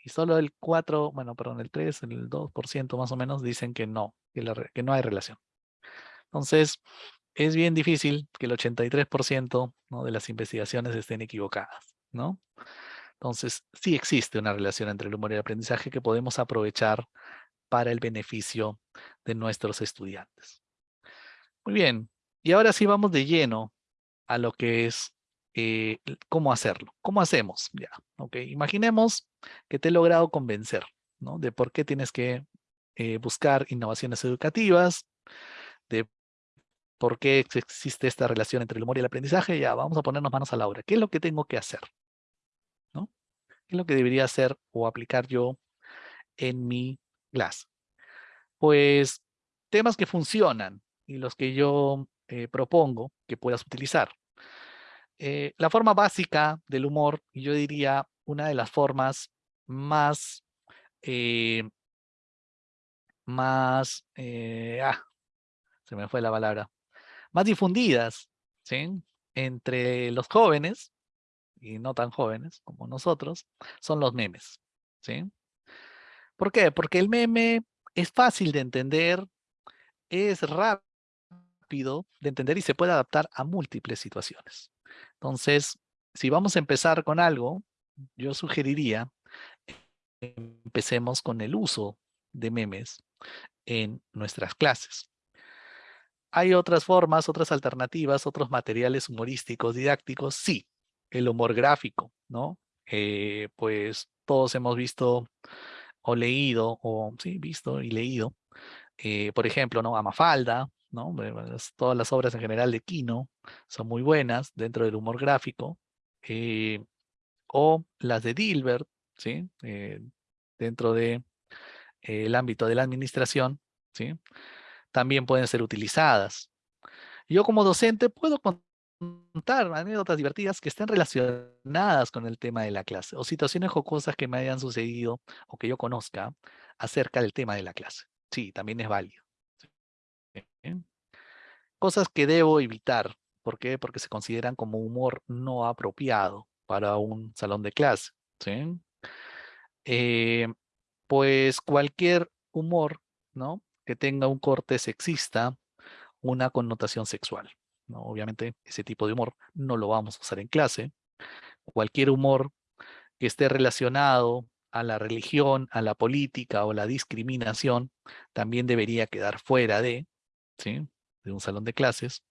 y solo el 4, bueno, perdón, el 3, el 2% más o menos dicen que no, que, no hay relación. Entonces, es bien difícil que el 83% ¿no? de las investigaciones estén equivocadas, ¿no? Entonces, sí existe una relación entre el humor y el aprendizaje que podemos aprovechar para el beneficio de nuestros estudiantes. Muy bien, y ahora sí vamos de lleno a lo que es eh, cómo hacerlo. ¿Cómo hacemos? Ya, ok. Imaginemos que te he logrado convencer, ¿no? De por qué tienes que eh, buscar innovaciones educativas, de por qué existe esta relación entre el humor y el aprendizaje. Ya, vamos a ponernos manos a la obra. ¿Qué es lo que tengo que hacer? ¿No? ¿Qué es lo que debería hacer o aplicar yo en mi clase? Pues temas que funcionan y los que yo eh, propongo que puedas utilizar. Eh, la forma básica del humor, yo diría una de las formas más, eh, más, eh, ah, se me fue la palabra, más difundidas, ¿sí? Entre los jóvenes, y no tan jóvenes como nosotros, son los memes, ¿sí? ¿Por qué? Porque el meme es fácil de entender, es rápido de entender y se puede adaptar a múltiples situaciones. Entonces, si vamos a empezar con algo, yo sugeriría empecemos con el uso de memes en nuestras clases. Hay otras formas, otras alternativas, otros materiales humorísticos, didácticos, sí. El humor gráfico, ¿no? Eh, pues todos hemos visto o leído, o sí, visto y leído, eh, por ejemplo, ¿no? Amafalda, ¿no? Todas las obras en general de Kino son muy buenas dentro del humor gráfico. Eh, o las de Dilbert, ¿sí? Eh, dentro del de, el ámbito de la administración, ¿sí? también pueden ser utilizadas. Yo como docente puedo contar anécdotas divertidas que estén relacionadas con el tema de la clase o situaciones jocosas que me hayan sucedido o que yo conozca acerca del tema de la clase. Sí, también es válido. Cosas que debo evitar. ¿Por qué? Porque se consideran como humor no apropiado para un salón de clase. ¿sí? Eh, pues cualquier humor ¿no? que tenga un corte sexista, una connotación sexual. ¿no? Obviamente ese tipo de humor no lo vamos a usar en clase. Cualquier humor que esté relacionado a la religión, a la política o la discriminación, también debería quedar fuera de, de un salón de clases.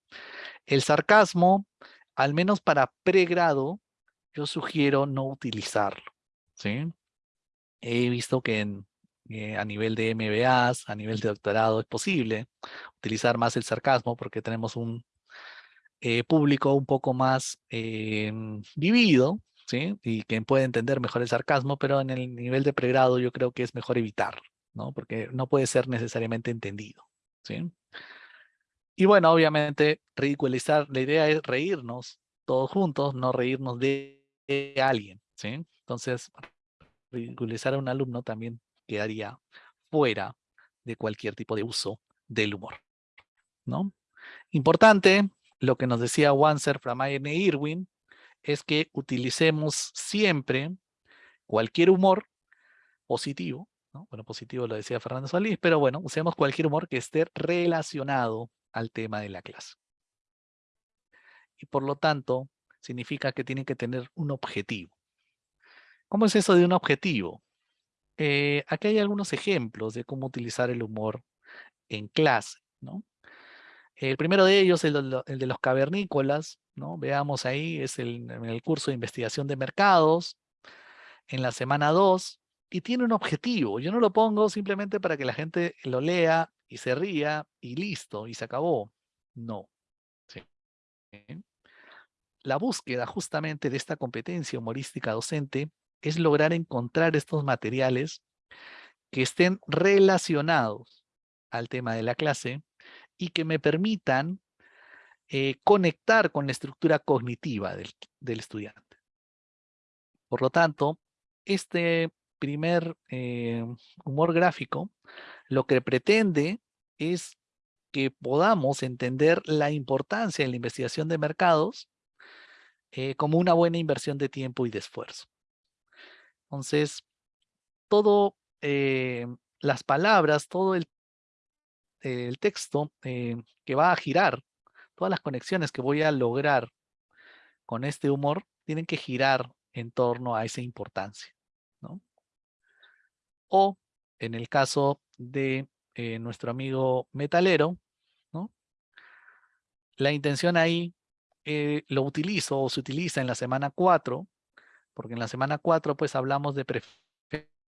El sarcasmo, al menos para pregrado, yo sugiero no utilizarlo. He visto que eh, a nivel de MBAs, a nivel de doctorado, es posible utilizar más el sarcasmo porque tenemos un eh, público un poco más em, vivido, ¿sí? Y que puede entender mejor el sarcasmo, pero en el nivel de pregrado yo creo que es mejor evitarlo, ¿no? Porque no puede ser necesariamente entendido, ¿sí? Y bueno, obviamente, ridiculizar, la idea es reírnos todos juntos, no reírnos de alguien, ¿sí? Entonces, ridiculizar a un alumno también quedaría fuera de cualquier tipo de uso del humor, ¿no? Importante, lo que nos decía Wanser, Framayer e Irwin, es que utilicemos siempre cualquier humor positivo, ¿no? bueno, positivo lo decía Fernando Solís, pero bueno, usemos cualquier humor que esté relacionado al tema de la clase. Y por lo tanto, significa que tiene que tener un objetivo. ¿Cómo es eso de un objetivo? Eh, aquí hay algunos ejemplos de cómo utilizar el humor en clase, ¿no? El primero de ellos, el de, los cavernícolas, ¿no? Veamos ahí, es el, el curso de investigación de mercados, en la semana 2, y tiene un objetivo. Yo no lo pongo simplemente para que la gente lo lea y se ría y listo, y se acabó. No. La búsqueda justamente de esta competencia humorística docente es lograr encontrar estos materiales que estén relacionados al tema de la clase y que me permitan eh, conectar con la estructura cognitiva del, estudiante. Por lo tanto, este primer eh, humor gráfico lo que pretende es que podamos entender la importancia de la investigación de mercados eh, como una buena inversión de tiempo y de esfuerzo. Entonces, todo las palabras, todo el el texto eh, que va a girar, todas las conexiones que voy a lograr con este humor, tienen que girar en torno a esa importancia. ¿no? O en el caso de eh, nuestro amigo metalero, ¿no? la intención ahí eh, lo utilizo o se utiliza en la semana 4, porque en la semana 4 pues hablamos de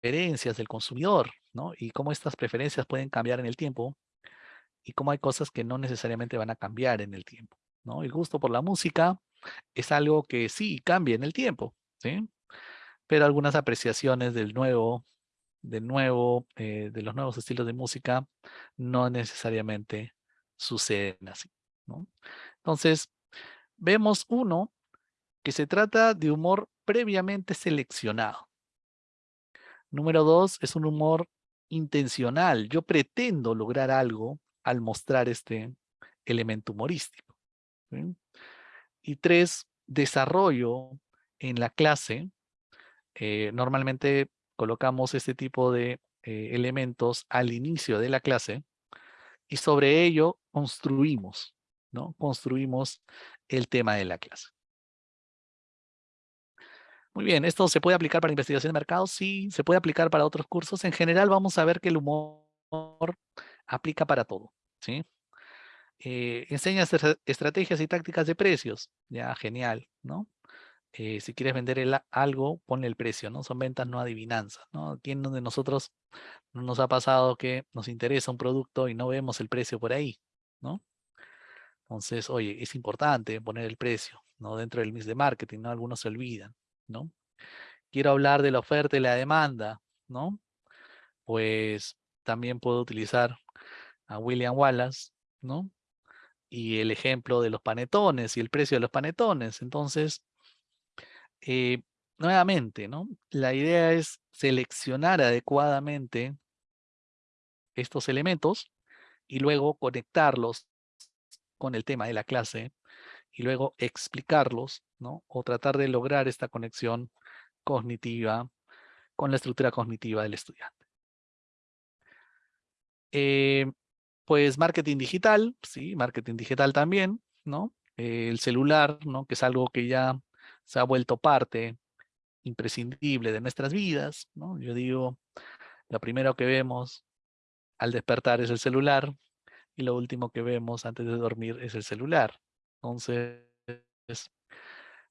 preferencias del consumidor, ¿no? Y cómo estas preferencias pueden cambiar en el tiempo y cómo hay cosas que no necesariamente van a cambiar en el tiempo. ¿no? El gusto por la música es algo que sí cambia en el tiempo, ¿sí? pero algunas apreciaciones del nuevo, del nuevo, eh, de los nuevos estilos de música no necesariamente suceden así. Entonces, vemos uno que se trata de humor previamente seleccionado. Número dos, es un humor intencional. Yo pretendo lograr algo al mostrar este elemento humorístico. Y tres, desarrollo en la clase. Eh, normalmente colocamos este tipo de eh, elementos al inicio de la clase y sobre ello construimos, ¿no? Construimos el tema de la clase. Muy bien, ¿esto se puede aplicar para investigación de mercado? Sí, se puede aplicar para otros cursos. En general vamos a ver que el humor aplica para todo, ¿sí? Eh, enseña estrategias y tácticas de precios, ya, genial, ¿no? Eh, si quieres vender algo, ponle el precio, ¿no? Son ventas, no adivinanzas, ¿no? ¿Quién de nosotros no nos ha pasado que nos interesa un producto y no vemos el precio por ahí, ¿no? Entonces, oye, es importante poner el precio, ¿no? Dentro del mix de marketing, ¿no? Algunos se olvidan, ¿no? Quiero hablar de la oferta y la demanda, ¿no? Pues también puedo utilizar a William Wallace, ¿no? Y el ejemplo de los panetones y el precio de los panetones. Entonces, eh, nuevamente, ¿no? La idea es seleccionar adecuadamente estos elementos y luego conectarlos con el tema de la clase y luego explicarlos, ¿no? O tratar de lograr esta conexión cognitiva con la estructura cognitiva del estudiante. Eh, pues marketing digital, sí, marketing digital también, ¿no? El celular, ¿no? Que es algo que ya se ha vuelto parte imprescindible de nuestras vidas, ¿no? Yo digo, lo primero que vemos al despertar es el celular y lo último que vemos antes de dormir es el celular. Entonces,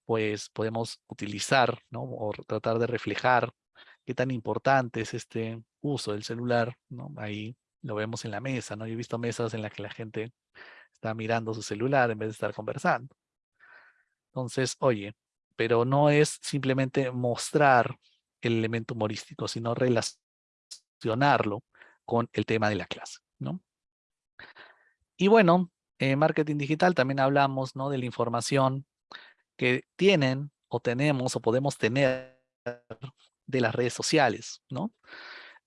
pues podemos utilizar, ¿no? O tratar de reflejar qué tan importante es este uso del celular, ¿no? Ahí lo vemos en la mesa, ¿no? Yo he visto mesas en las que la gente está mirando su celular en vez de estar conversando. Entonces, oye, pero no es simplemente mostrar el elemento humorístico, sino relacionarlo con el tema de la clase, ¿no? Y bueno, en marketing digital también hablamos, ¿no? De la información que tienen o tenemos o podemos tener de las redes sociales, ¿no?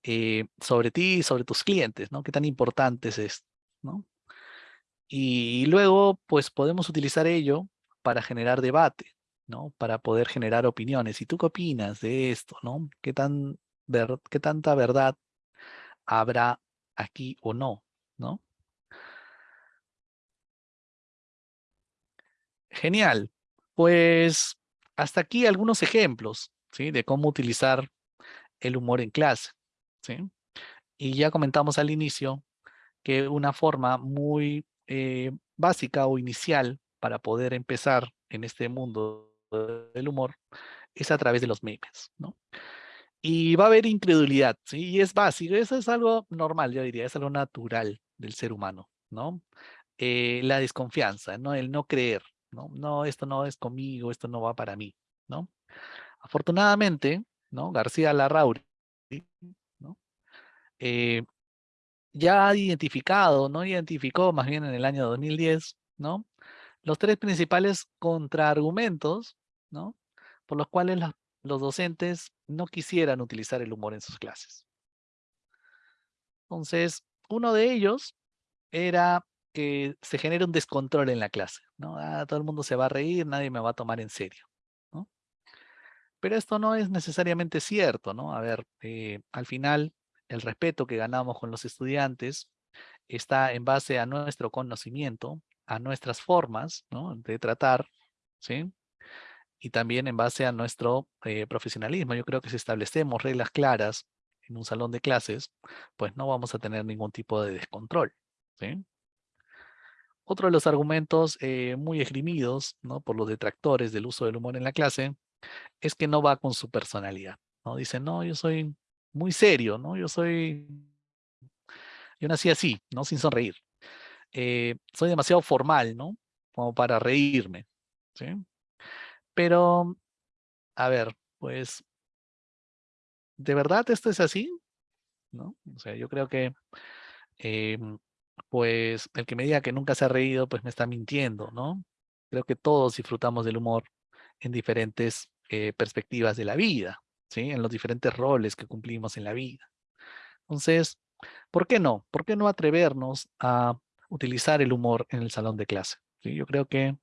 Eh, sobre ti y sobre tus clientes, ¿no? Qué tan importante es esto, ¿no? Y luego, pues podemos utilizar ello para generar debate, ¿no? Para poder generar opiniones. ¿Y tú qué opinas de esto, no? ¿Qué, tan ver, qué tanta verdad habrá aquí o no, no? Genial. Pues hasta aquí algunos ejemplos, ¿sí? De cómo utilizar el humor en clase, ¿sí? Y ya comentamos al inicio que una forma muy eh, básica o inicial para poder empezar en este mundo del humor es a través de los memes, ¿no? Y va a haber incredulidad, ¿sí? Y es básico, eso es algo normal, yo diría, es algo natural del ser humano, ¿no? Eh, la desconfianza, ¿no? El no creer, ¿no? No, esto no es conmigo, esto no va para mí, ¿no? Afortunadamente, ¿no? García Larrauri, ¿no? Eh, ya ha identificado, ¿no? Identificó más bien en el año 2010, ¿no? Los tres principales contraargumentos, ¿no? Por los cuales los docentes no quisieran utilizar el humor en sus clases. Entonces, uno de ellos era que se genere un descontrol en la clase, ¿no? Ah, todo el mundo se va a reír, nadie me va a tomar en serio, ¿no? Pero esto no es necesariamente cierto, ¿no? A ver, eh, al final, el respeto que ganamos con los estudiantes está en base a nuestro conocimiento, a nuestras formas de tratar, ¿sí? Y también en base a nuestro eh, profesionalismo. Yo creo que si establecemos reglas claras en un salón de clases, pues no vamos a tener ningún tipo de descontrol. Otro de los argumentos eh, muy esgrimidos por los detractores del uso del humor en la clase es que no va con su personalidad. ¿no? Dicen, no, yo soy muy serio, ¿no? Yo soy, yo nací así, ¿no? Sin sonreír. Eh, soy demasiado formal, ¿no? Como para reírme, ¿sí? Pero, a ver, pues, ¿de verdad esto es así? ¿No? O sea, yo creo que, em, pues, el que me diga que nunca se ha reído, pues me está mintiendo, ¿no? Creo que todos disfrutamos del humor en diferentes eh, perspectivas de la vida, ¿sí? En los diferentes roles que cumplimos en la vida. Entonces, ¿por qué no? ¿Por qué no atrevernos a utilizar el humor en el salón de clase? ¿Sí? Yo creo que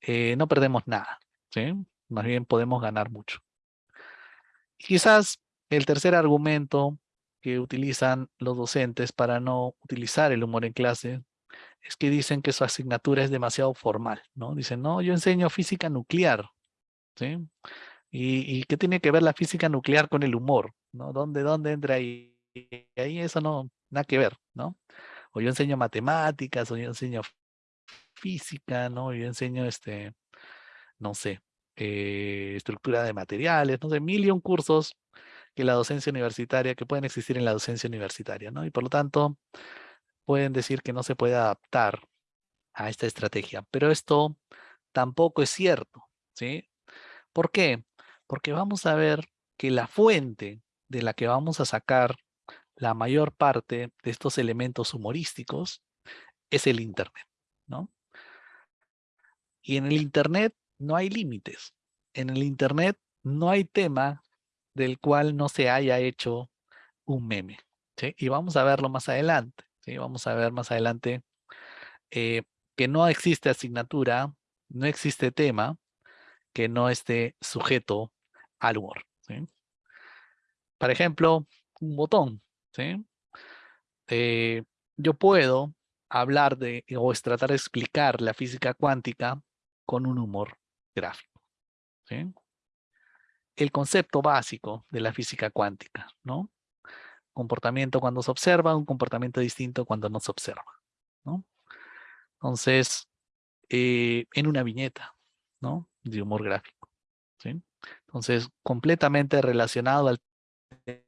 eh, no perdemos nada, ¿sí? Más bien podemos ganar mucho. Quizás el tercer argumento que utilizan los docentes para no utilizar el humor en clase es que dicen que su asignatura es demasiado formal, ¿no? Dicen, no, yo enseño física nuclear, ¿sí? ¿Y, qué tiene que ver la física nuclear con el humor? ¿no? ¿Dónde, dónde entra ahí? Ahí eso no, nada que ver, ¿no? O yo enseño matemáticas, o yo enseño física, ¿no? Yo enseño, este, no sé, eh, estructura de materiales, no sé, mil y un cursos que la docencia universitaria, que pueden existir en la docencia universitaria, ¿no? Y por lo tanto, pueden decir que no se puede adaptar a esta estrategia. Pero esto tampoco es cierto, ¿sí? ¿Por qué? porque vamos a ver que la fuente de la que vamos a sacar la mayor parte de estos elementos humorísticos es el Internet, ¿no? Y en el Internet no hay límites. En el Internet no hay tema del cual no se haya hecho un meme. Y vamos a verlo más adelante. Vamos a ver más adelante eh, que no existe asignatura, no existe tema que no esté sujeto al humor. Por ejemplo, un botón. ¿Sí? Eh, yo puedo hablar de, o es tratar de explicar la física cuántica con un humor gráfico. ¿sí? El concepto básico de la física cuántica, ¿no? Comportamiento cuando se observa, un comportamiento distinto cuando no se observa, ¿no? Entonces, eh, en una viñeta, ¿no? De humor gráfico, ¿sí? Entonces, completamente relacionado al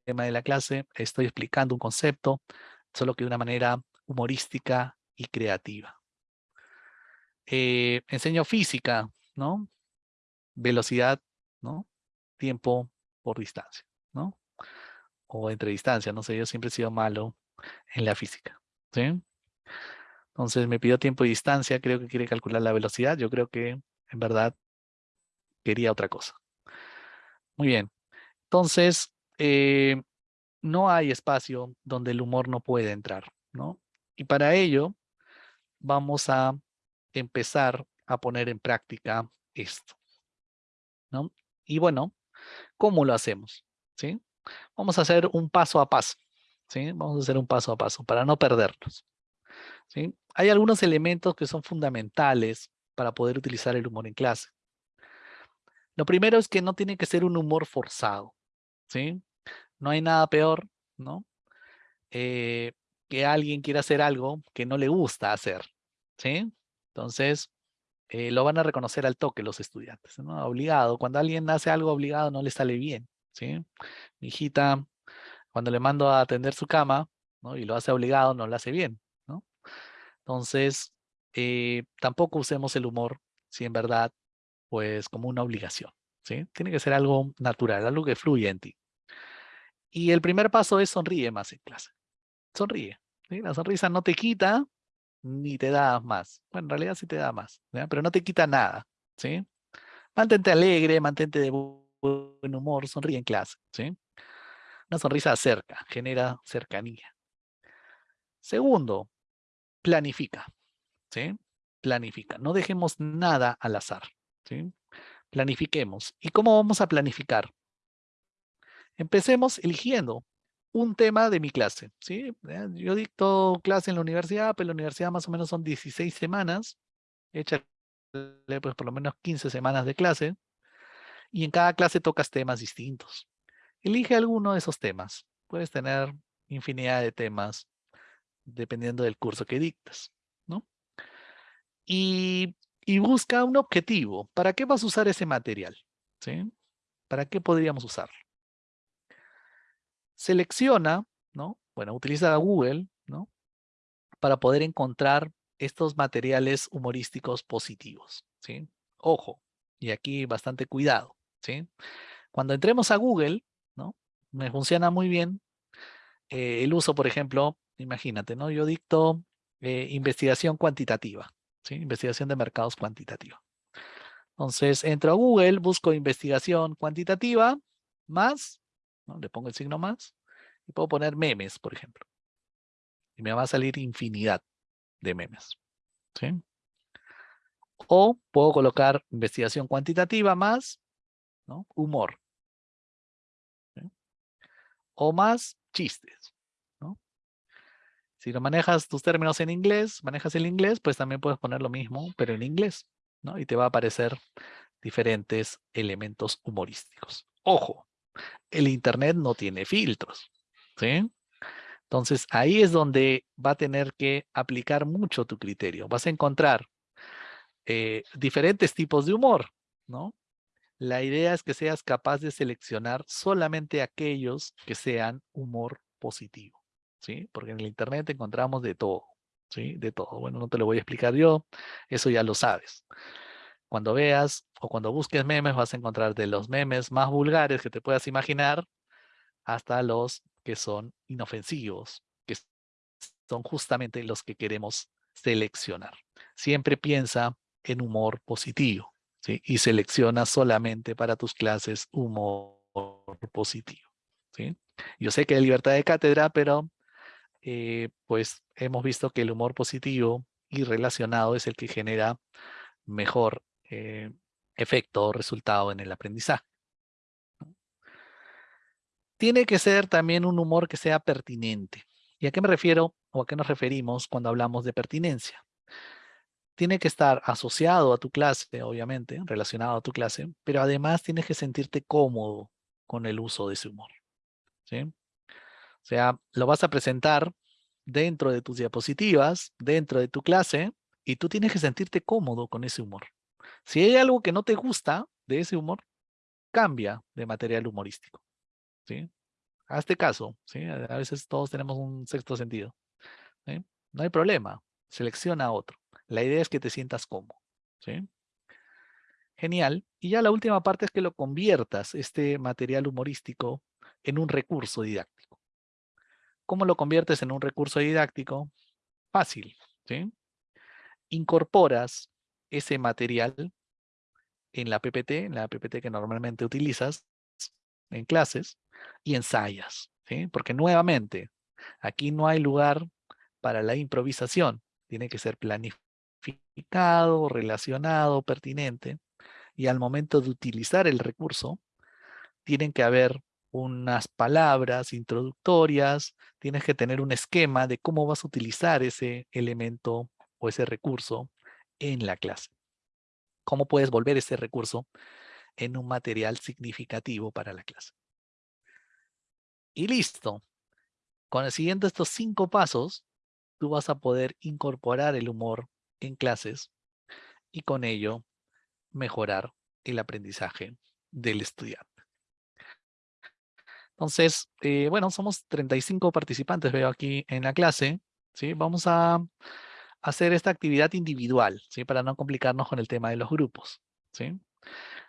tema de la clase, estoy explicando un concepto, solo que de una manera humorística y creativa. Eh, enseño física, ¿no? Velocidad, ¿no? Tiempo por distancia, ¿no? O entre distancia, no sé, yo siempre he sido malo en la física, ¿sí? Entonces me pidió tiempo y distancia, creo que quiere calcular la velocidad, yo creo que en verdad quería otra cosa. Muy bien, entonces eh, no hay espacio donde el humor no puede entrar, ¿no? Y para ello vamos a empezar a poner en práctica esto. ¿no? Y bueno, ¿cómo lo hacemos? ¿Sí? Vamos a hacer un paso a paso. ¿sí? Vamos a hacer un paso a paso para no perdernos. Hay algunos elementos que son fundamentales para poder utilizar el humor en clase. Lo primero es que no tiene que ser un humor forzado. ¿sí? No hay nada peor, ¿no? Eh, que alguien quiera hacer algo que no le gusta hacer, ¿sí? Entonces, eh, lo van a reconocer al toque los estudiantes, ¿no? Obligado. Cuando alguien hace algo obligado no le sale bien, ¿sí? Mi hijita, cuando le mando a atender su cama, ¿no? Y lo hace obligado, no lo hace bien, ¿no? Entonces, eh, tampoco usemos el humor si en verdad, pues, como una obligación, ¿sí? Tiene que ser algo natural, algo que fluya en ti. Y el primer paso es sonríe más en clase. Sonríe. La sonrisa no te quita ni te da más. Bueno, en realidad sí te da más, pero no te quita nada. ¿sí? Mantente alegre, mantente de buen humor, sonríe en clase. ¿sí? Una sonrisa acerca, genera cercanía. Segundo, planifica. ¿sí? Planifica. No dejemos nada al azar. ¿sí? Planifiquemos. ¿Y cómo vamos a planificar? Empecemos eligiendo un tema de mi clase, ¿sí? Eh, yo dicto clase en la universidad, pero en la universidad más o menos son 16 semanas, échale pues por lo menos 15 semanas de clase, y en cada clase tocas temas distintos. Elige alguno de esos temas. Puedes tener infinidad de temas dependiendo del curso que dictas, ¿no? Y, y busca un objetivo. ¿Para qué vas a usar ese material? ¿Sí? ¿Para qué podríamos usarlo? Selecciona, ¿no? Bueno, utiliza Google, ¿no? Para poder encontrar estos materiales humorísticos positivos, ¿sí? Ojo, y aquí bastante cuidado, ¿sí? Cuando entremos a Google, ¿no? Me funciona muy bien eh, el uso, por ejemplo, imagínate, ¿no? Yo dicto eh, investigación cuantitativa, ¿sí? Investigación de mercados cuantitativa. Entonces, entro a Google, busco investigación cuantitativa, más le pongo el signo más y puedo poner memes, por ejemplo. Y me va a salir infinidad de memes. ¿sí? O puedo colocar investigación cuantitativa más humor. O más chistes. ¿no? Si lo manejas tus términos en inglés, manejas el inglés, pues también puedes poner lo mismo, pero en inglés. ¿no? Y te va a aparecer diferentes elementos humorísticos. Ojo, el Internet no tiene filtros, ¿sí? Entonces, ahí es donde va a tener que aplicar mucho tu criterio. Vas a encontrar eh, diferentes tipos de humor, ¿no? La idea es que seas capaz de seleccionar solamente aquellos que sean humor positivo, ¿sí? Porque en el Internet encontramos de todo, ¿sí? De todo. Bueno, no te lo voy a explicar yo, eso ya lo sabes. Cuando veas o cuando busques memes vas a encontrar de los memes más vulgares que te puedas imaginar hasta los que son inofensivos, que son justamente los que queremos seleccionar. Siempre piensa en humor positivo y selecciona solamente para tus clases humor positivo. ¿sí? Yo sé que hay libertad de cátedra, pero eh, pues hemos visto que el humor positivo y relacionado es el que genera mejor eh, efecto o resultado en el aprendizaje. Tiene que ser también un humor que sea pertinente. ¿Y a qué me refiero o a qué nos referimos cuando hablamos de pertinencia. Tiene que estar asociado a tu clase, obviamente, relacionado a tu clase, pero además tienes que sentirte cómodo con el uso de ese humor. ¿sí? O sea, lo vas a presentar dentro de tus diapositivas, dentro de tu clase, y tú tienes que sentirte cómodo con ese humor. Si hay algo que no te gusta de ese humor, cambia de material humorístico. ¿sí? Hazte caso, ¿sí? A veces todos tenemos un sexto sentido. No hay problema, selecciona otro. La idea es que te sientas cómodo. ¿sí? Genial. Y ya la última parte es que lo conviertas, este material humorístico, en un recurso didáctico. ¿Cómo lo conviertes en un recurso didáctico? Fácil. ¿sí? Incorporas ese material en la PPT, en la PPT que normalmente utilizas en clases, y ensayas. Porque nuevamente, aquí no hay lugar para la improvisación. Tiene que ser planificado, relacionado, pertinente. Y al momento de utilizar el recurso, tienen que haber unas palabras introductorias, tienes que tener un esquema de cómo vas a utilizar ese elemento o ese recurso en la clase. ¿Cómo puedes volver ese recurso en un material significativo para la clase? Y listo. Con el siguiente estos cinco pasos, tú vas a poder incorporar el humor en clases y con ello mejorar el aprendizaje del estudiante. Entonces, eh, bueno, somos 35 participantes, veo aquí en la clase. ¿sí? Vamos a hacer esta actividad individual, ¿sí? para no complicarnos con el tema de los grupos. ¿sí?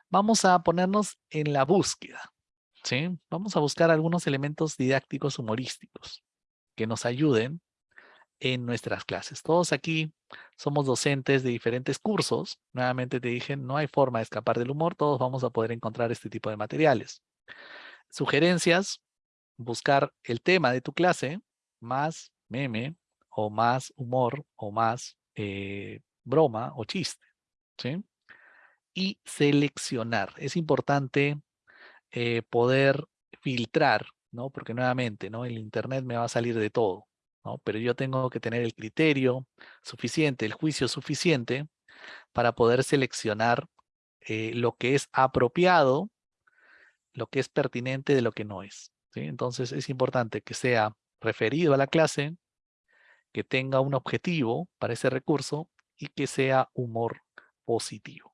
Vamos a ponernos en la búsqueda. ¿sí? Vamos a buscar algunos elementos didácticos humorísticos que nos ayuden en nuestras clases. Todos aquí somos docentes de diferentes cursos. Nuevamente te dije, no hay forma de escapar del humor. Todos vamos a poder encontrar este tipo de materiales. Sugerencias, buscar el tema de tu clase, más meme, o más humor, o más eh, broma o chiste. ¿sí? Y seleccionar. Es importante eh, poder filtrar, ¿no? Porque nuevamente, ¿no? El internet me va a salir de todo, ¿no? Pero yo tengo que tener el criterio suficiente, el juicio suficiente para poder seleccionar eh, lo que es apropiado, lo que es pertinente de lo que no es. ¿sí? Entonces es importante que sea referido a la clase, que tenga un objetivo para ese recurso y que sea humor positivo.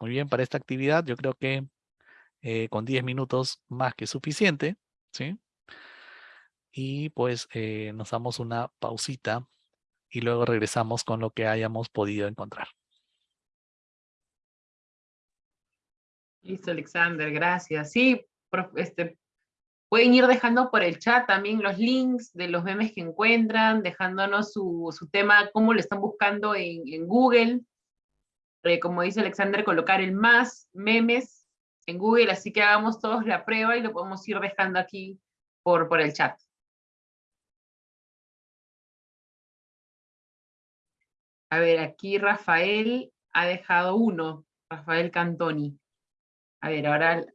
Muy bien, para esta actividad yo creo que eh, con 10 minutos más que suficiente, ¿sí? Y pues eh, nos damos una pausita y luego regresamos con lo que hayamos podido encontrar. Listo, Alexander, gracias. Sí, este, pueden ir dejando por el chat también los links de los memes que encuentran, dejándonos su, tema, cómo lo están buscando en, Google. Eh, como dice Alexander, colocar el más memes en Google, así que hagamos todos la prueba y lo podemos ir dejando aquí por, por el chat. A ver, aquí Rafael ha dejado uno, Rafael Cantoni. A ver, ahora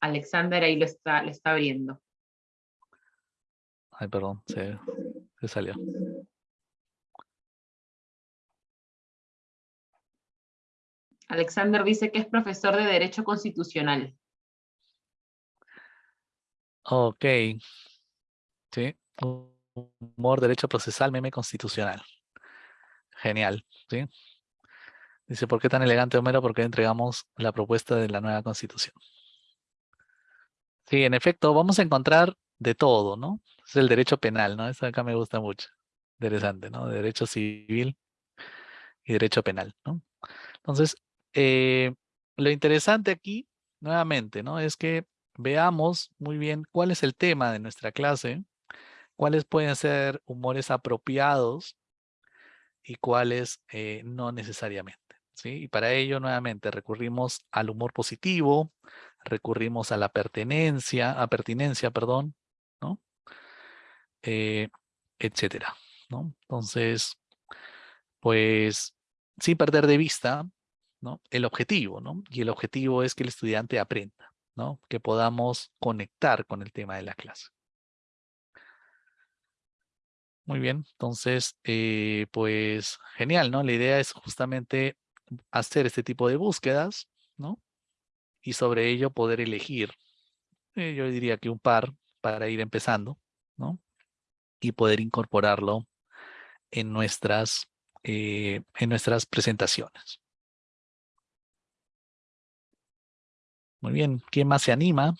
Alexander ahí lo está, lo está abriendo. Ay, perdón, se, se salió. Alexander dice que es profesor de Derecho Constitucional. Ok. Sí. Humor, Derecho Procesal, Meme Constitucional. Genial. ¿sí? Dice, ¿por qué tan elegante, Homero? Porque entregamos la propuesta de la nueva Constitución. Sí, en efecto, vamos a encontrar de todo, ¿no? Es el derecho penal, ¿no? Eso acá me gusta mucho. Interesante, ¿no? Derecho civil y derecho penal, ¿no? Entonces, eh, lo interesante aquí, nuevamente, ¿no? Es que veamos muy bien cuál es el tema de nuestra clase, cuáles pueden ser humores apropiados y cuáles eh, no necesariamente. ¿sí? Y para ello, nuevamente, recurrimos al humor positivo, recurrimos a la pertenencia, a pertinencia, perdón, ¿no? Eh, etcétera, ¿no? Entonces, pues, sin perder de vista ¿no? el objetivo, ¿no? Y el objetivo es que el estudiante aprenda, ¿no? Que podamos conectar con el tema de la clase. Muy bien, entonces, eh, pues genial, ¿no? La idea es justamente hacer este tipo de búsquedas, ¿no? Y sobre ello poder elegir, eh, yo diría que un par para ir empezando, ¿no? Y poder incorporarlo en nuestras, eh, en nuestras presentaciones. Muy bien, ¿quién más se anima?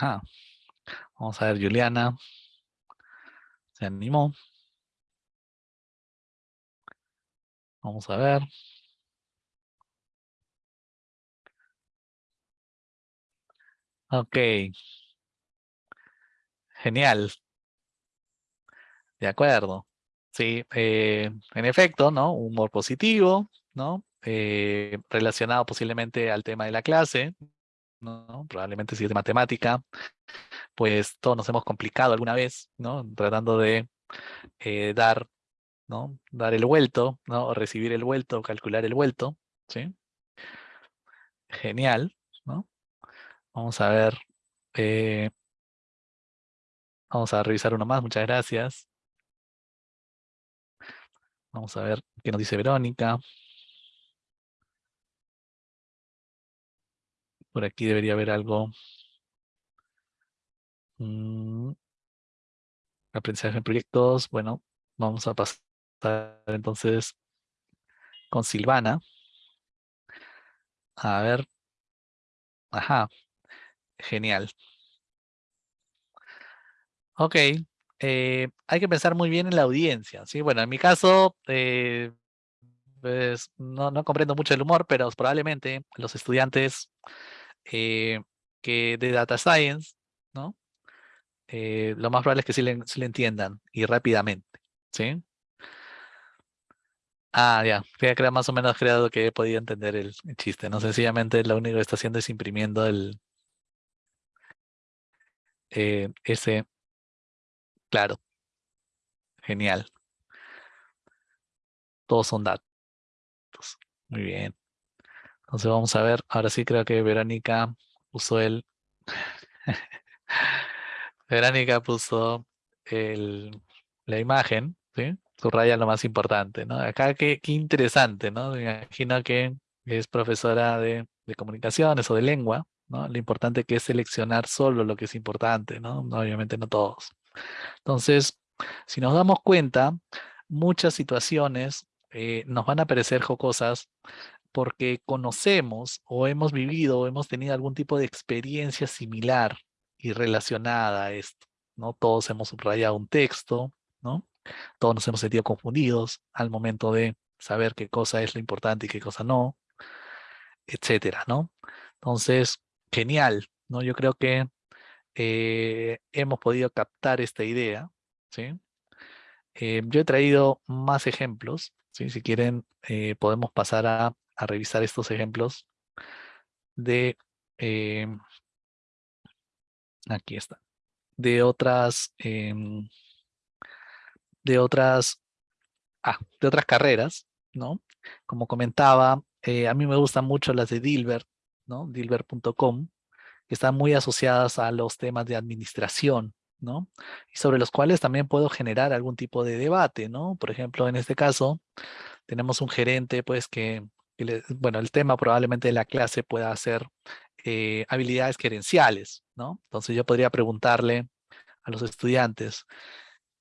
Ajá. Vamos a ver, Juliana. Se animó. Vamos a ver. Ok. Genial. De acuerdo. Sí, eh, en efecto, ¿no? Humor positivo, ¿no? Eh, relacionado posiblemente al tema de la clase, Probablemente si es de matemática, pues todos nos hemos complicado alguna vez, ¿no? Tratando de eh, dar, ¿no? Dar el vuelto, ¿no? O recibir el vuelto, calcular el vuelto, ¿sí? Genial, ¿no? Vamos a ver. Eh, vamos a revisar uno más, muchas gracias. Vamos a ver qué nos dice Verónica. Por aquí debería haber algo. Mm. Aprendizaje en proyectos. Bueno, vamos a pasar entonces con Silvana. A ver. Ajá. Genial. Ok. Eh, hay que pensar muy bien en la audiencia. ¿sí? Bueno, en mi caso, eh, pues, no, no, comprendo mucho el humor, pero probablemente los estudiantes eh, que de Data Science, ¿no? lo más probable es que sí le, le entiendan y rápidamente. ¿sí? Ah, ya, creo más o menos creado que he podido entender el, chiste, ¿no? Sencillamente lo único que está haciendo es imprimiendo el ese Claro. Genial. Todos son datos. Muy bien. Entonces vamos a ver. Ahora sí creo que Verónica puso el... Verónica puso el, la imagen, ¿sí? Subraya lo más importante, ¿no? Acá qué, qué interesante, ¿no? Me imagino que es profesora de, de comunicaciones o de lengua, ¿no? Lo importante que es seleccionar solo lo que es importante, ¿no? Obviamente no todos. Entonces, si nos damos cuenta, muchas situaciones eh, nos van a parecer jocosas porque conocemos o hemos vivido o hemos tenido algún tipo de experiencia similar y relacionada a esto. ¿no? Todos hemos subrayado un texto, ¿no? Todos nos hemos sentido confundidos al momento de saber qué cosa es lo importante y qué cosa no, etcétera, ¿no? Entonces, genial, ¿no? Yo creo que eh, hemos podido captar esta idea. ¿sí? Eh, yo he traído más ejemplos. ¿sí? Si quieren, eh, podemos pasar a, revisar estos ejemplos de... aquí está. De otras... Em, de otras... Ah, de otras carreras, ¿no? Como comentaba, a mí me gustan mucho las de Dilbert, ¿no? Dilbert.com, que están muy asociadas a los temas de administración, ¿no? Y sobre los cuales también puedo generar algún tipo de debate, ¿no? Por ejemplo, en este caso, tenemos un gerente, pues, que, bueno, el tema probablemente de la clase pueda ser eh, habilidades gerenciales, ¿no? Entonces yo podría preguntarle a los estudiantes,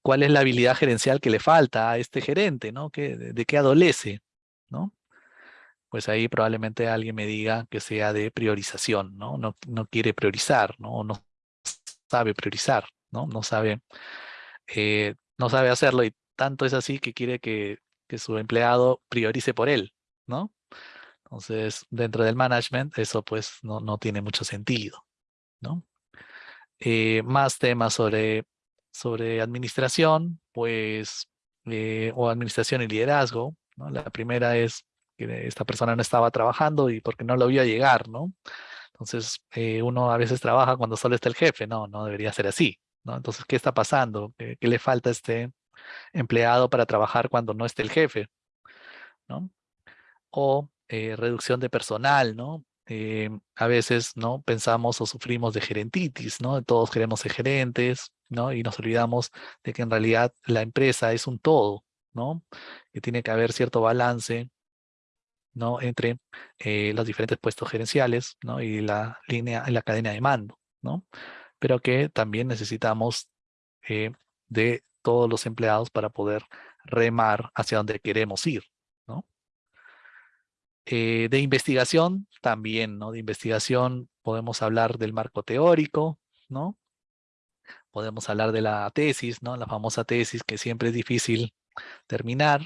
¿cuál es la habilidad gerencial que le falta a este gerente, ¿no? ¿Qué, de qué adolece, ¿no? pues ahí probablemente alguien me diga que sea de priorización, ¿no? No, quiere priorizar, ¿no? No sabe priorizar, ¿no? No sabe, eh, no sabe hacerlo y tanto es así que quiere que, su empleado priorice por él, ¿no? Entonces, dentro del management, eso pues no, no tiene mucho sentido, ¿no? Eh, más temas sobre, sobre administración, pues, eh, o administración y liderazgo. La primera es que esta persona no estaba trabajando y porque no lo vio llegar, ¿no? Entonces, eh, uno a veces trabaja cuando solo está el jefe, no, no debería ser así, ¿no? Entonces, ¿qué está pasando? ¿Qué, qué le falta a este empleado para trabajar cuando no esté el jefe? ¿no? O eh, reducción de personal, ¿no? Eh, a veces, ¿no? Pensamos o sufrimos de gerentitis, ¿no? Todos queremos ser gerentes, ¿no? Y nos olvidamos de que en realidad la empresa es un todo, ¿no? Que tiene que haber cierto balance, ¿no? Entre eh, los diferentes puestos gerenciales, ¿no? Y la línea, la cadena de mando, ¿no? Pero que también necesitamos de todos los empleados para poder remar hacia donde queremos ir, eh, de investigación también, ¿no? De investigación podemos hablar del marco teórico, ¿no? Podemos hablar de la tesis, ¿no? La famosa tesis que siempre es difícil terminar.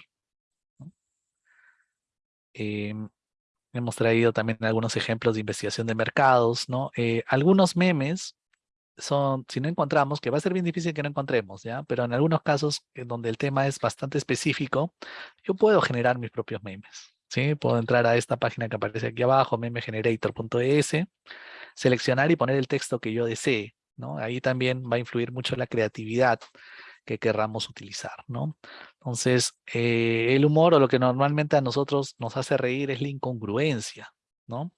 Em, hemos traído también algunos ejemplos de investigación de mercados, ¿no? Eh, algunos memes son, si no encontramos, que va a ser bien difícil que no encontremos, ¿ya? Pero en algunos casos donde el tema es bastante específico, yo puedo generar mis propios memes, Puedo entrar a esta página que aparece aquí abajo, memegenerator.es, seleccionar y poner el texto que yo desee, ¿no? Ahí también va a influir mucho la creatividad que querramos utilizar, ¿no? Entonces, eh, el humor o lo que normalmente a nosotros nos hace reír es la incongruencia, ¿no?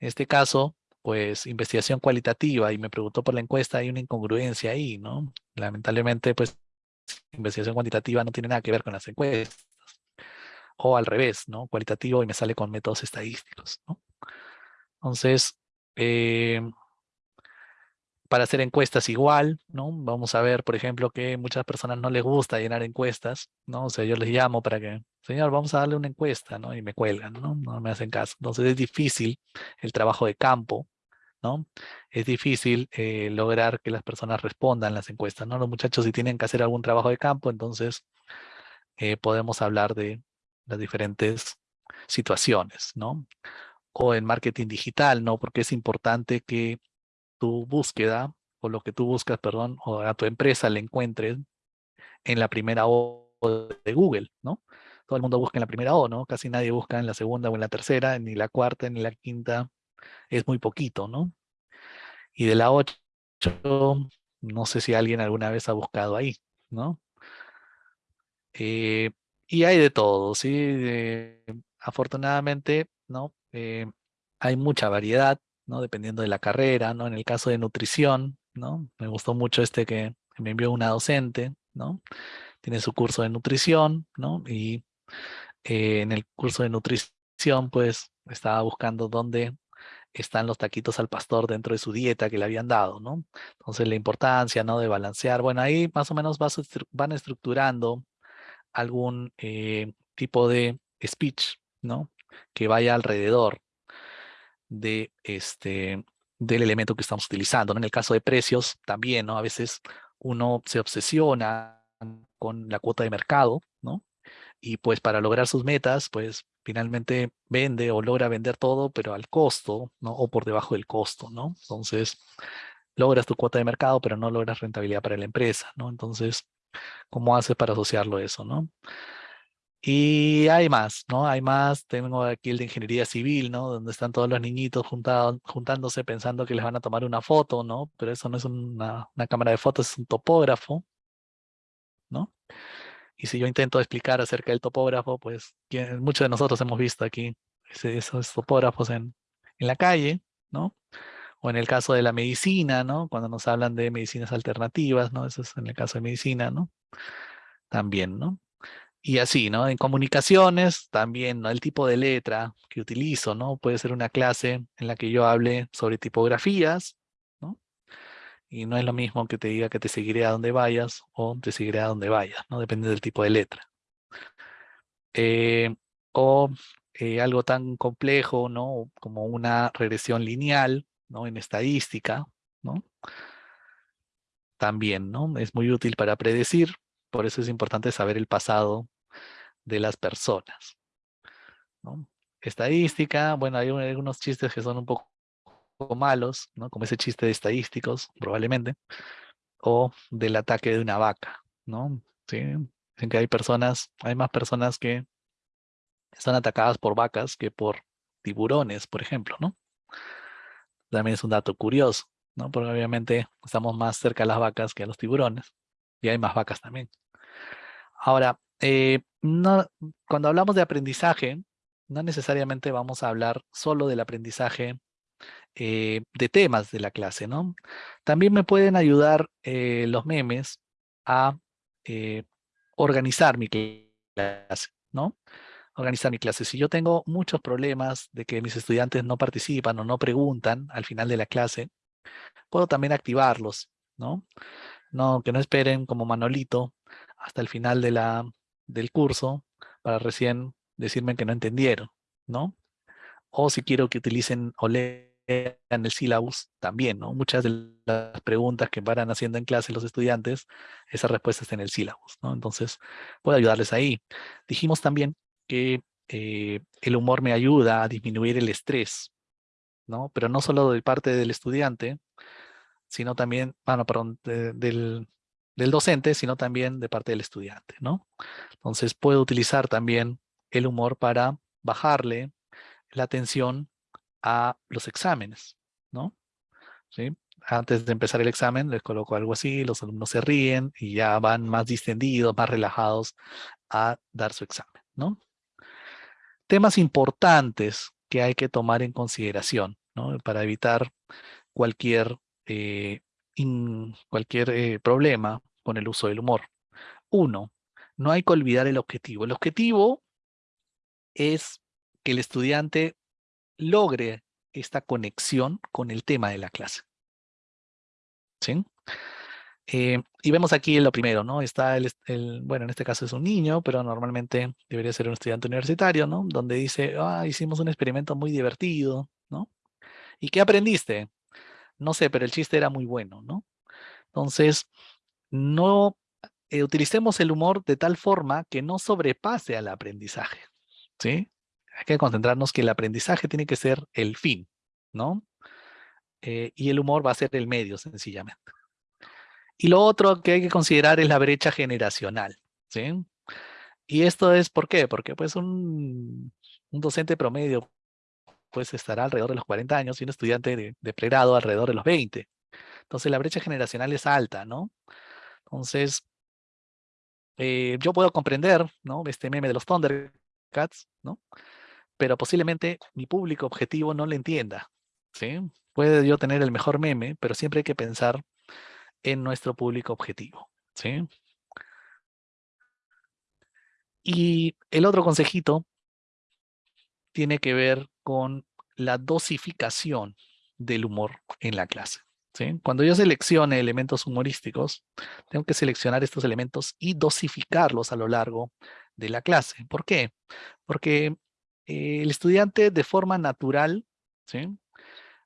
En este caso, pues, investigación cualitativa y me preguntó por la encuesta, hay una incongruencia ahí, ¿no? Lamentablemente, pues, investigación cuantitativa no tiene nada que ver con las encuestas o al revés, ¿no? Cualitativo y me sale con métodos estadísticos, ¿no? Entonces, eh, para hacer encuestas igual, ¿no? Vamos a ver, por ejemplo, que muchas personas no les gusta llenar encuestas, ¿no? O sea, yo les llamo para que, señor, vamos a darle una encuesta, ¿no? Y me cuelgan, ¿no? No me hacen caso. Entonces es difícil el trabajo de campo, ¿no? Es difícil eh, lograr que las personas respondan las encuestas, ¿no? Los muchachos si tienen que hacer algún trabajo de campo, entonces eh, podemos hablar de las diferentes situaciones, ¿no? O en marketing digital, ¿no? Porque es importante que tu búsqueda, o lo que tú buscas, perdón, o a tu empresa le encuentres en la primera O de Google, ¿no? Todo el mundo busca en la primera O, ¿no? Casi nadie busca en la segunda o en la tercera, ni la cuarta, ni la quinta. Es muy poquito, ¿no? Y de la 8, no sé si alguien alguna vez ha buscado ahí, ¿no? Eh, y hay de todo, ¿sí? afortunadamente, ¿no? Eh, hay mucha variedad, ¿no? Dependiendo de la carrera, ¿no? En el caso de nutrición, ¿no? Me gustó mucho este que me envió una docente, ¿no? Tiene su curso de nutrición, ¿no? Y eh, en el curso de nutrición, pues, estaba buscando dónde están los taquitos al pastor dentro de su dieta que le habían dado, ¿no? Entonces, la importancia, ¿no? De balancear. Bueno, ahí más o menos van estructurando algún eh, tipo de speech, ¿no? Que vaya alrededor de este, del elemento que estamos utilizando. En el caso de precios, también, ¿no? A veces uno se obsesiona con la cuota de mercado, ¿no? Y pues para lograr sus metas, pues finalmente vende o logra vender todo, pero al costo, ¿no? O por debajo del costo, ¿no? Entonces, logras tu cuota de mercado, pero no logras rentabilidad para la empresa, ¿no? Entonces, ¿Cómo haces para asociarlo eso, no? Y hay más, ¿no? Hay más, tengo aquí el de ingeniería civil, ¿no? Donde están todos los niñitos juntados, juntándose pensando que les van a tomar una foto, ¿no? Pero eso no es una, cámara de fotos, es un topógrafo, ¿no? Y si yo intento explicar acerca del topógrafo, pues muchos de nosotros hemos visto aquí esos topógrafos en, en la calle, ¿no? O en el caso de la medicina, ¿no? Cuando nos hablan de medicinas alternativas, ¿no? Eso es en el caso de medicina, ¿no? También, ¿no? Y así, ¿no? En comunicaciones, también, ¿no? El tipo de letra que utilizo, ¿no? Puede ser una clase en la que yo hable sobre tipografías, ¿no? Y no es lo mismo que te diga que te seguiré a donde vayas o te seguiré a donde vayas, ¿no? Depende del tipo de letra. Eh, o eh, algo tan complejo, ¿no? Como una regresión lineal, ¿no? En estadística, ¿no? También, ¿no? Es muy útil para predecir, por eso es importante saber el pasado de las personas, ¿no? Estadística, bueno, hay algunos chistes que son un poco malos, ¿no? Como ese chiste de estadísticos, probablemente, o del ataque de una vaca, ¿no? Sí, dicen que hay personas, hay más personas que Están atacadas por vacas que por tiburones, por ejemplo, ¿no? También es un dato curioso, ¿no? Porque obviamente estamos más cerca de las vacas que a los tiburones. Y hay más vacas también. Ahora, eh, cuando hablamos de aprendizaje, no necesariamente vamos a hablar solo del aprendizaje eh, de temas de la clase, ¿no? También me pueden ayudar eh, los memes a organizar mi clase, ¿no? Organizar mi clase. Si yo tengo muchos problemas de que mis estudiantes no participan o no preguntan al final de la clase, puedo también activarlos, ¿no? No, que no esperen como Manolito hasta el final de del curso para recién decirme que no entendieron, ¿no? O si quiero que utilicen o lean el syllabus también, ¿no? Muchas de las preguntas que van haciendo en clase los estudiantes, esa respuesta está en el syllabus, ¿no? Entonces, puedo ayudarles ahí. Dijimos también que eh, el humor me ayuda a disminuir el estrés, ¿no? Pero no solo de parte del estudiante, sino también, bueno, perdón, del, del docente, sino también de parte del estudiante, ¿no? Entonces puedo utilizar también el humor para bajarle la atención a los exámenes, ¿no? ¿Sí? Antes de empezar el examen les coloco algo así, los alumnos se ríen y ya van más distendidos, más relajados a dar su examen, ¿no? Temas importantes que hay que tomar en consideración. Para evitar cualquier, eh, cualquier eh, problema con el uso del humor. Uno, no hay que olvidar el objetivo. El objetivo es que el estudiante logre esta conexión con el tema de la clase. ¿Sí? Eh, y vemos aquí lo primero, ¿no? Está el, bueno, en este caso es un niño, pero normalmente debería ser un estudiante universitario, ¿no? Donde dice, ah, hicimos un experimento muy divertido, ¿no? ¿Y qué aprendiste? No sé, pero el chiste era muy bueno, ¿no? Entonces, no eh, utilicemos el humor de tal forma que no sobrepase al aprendizaje, ¿sí? Hay que concentrarnos que el aprendizaje tiene que ser el fin, ¿no? Eh, y el humor va a ser el medio, sencillamente. Y lo otro que hay que considerar es la brecha generacional, ¿sí? Y esto es, ¿por qué? Porque pues un, docente promedio pues estará alrededor de los 40 años y un estudiante de, de pregrado alrededor de los 20. Entonces la brecha generacional es alta, ¿no? Entonces, eh, yo puedo comprender, ¿no? Este meme de los Thundercats, ¿no? Pero posiblemente mi público objetivo no le entienda, ¿sí? Puede yo tener el mejor meme, pero siempre hay que pensar en nuestro público objetivo, ¿sí? Y el otro consejito tiene que ver con la dosificación del humor en la clase. Cuando yo seleccione elementos humorísticos, tengo que seleccionar estos elementos y dosificarlos a lo largo de la clase. ¿Por qué? Porque eh, el estudiante de forma natural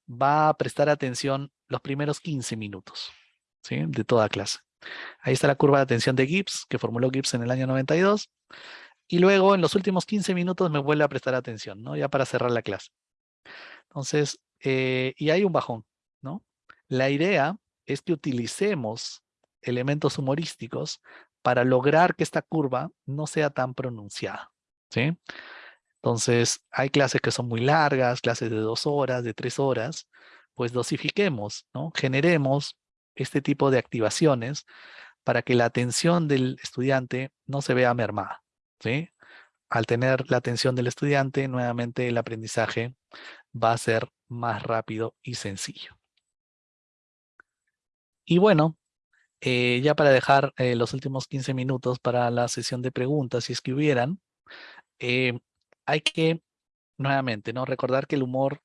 va a prestar atención los primeros 15 minutos de toda clase. Ahí está la curva de atención de Gibbs, que formuló Gibbs en el año 92. Y luego en los últimos 15 minutos me vuelve a prestar atención, ¿no? Ya para cerrar la clase. Entonces, eh, y hay un bajón, ¿no? La idea es que utilicemos elementos humorísticos para lograr que esta curva no sea tan pronunciada. ¿sí? Entonces, hay clases que son muy largas, clases de dos horas, de tres horas, pues dosifiquemos, ¿no? generemos este tipo de activaciones para que la atención del estudiante no se vea mermada. ¿sí? Al tener la atención del estudiante, nuevamente el aprendizaje va a ser más rápido y sencillo. Y bueno, eh, ya para dejar eh, los últimos 15 minutos para la sesión de preguntas, si es que hubieran, eh, hay que, nuevamente, ¿no? recordar que el humor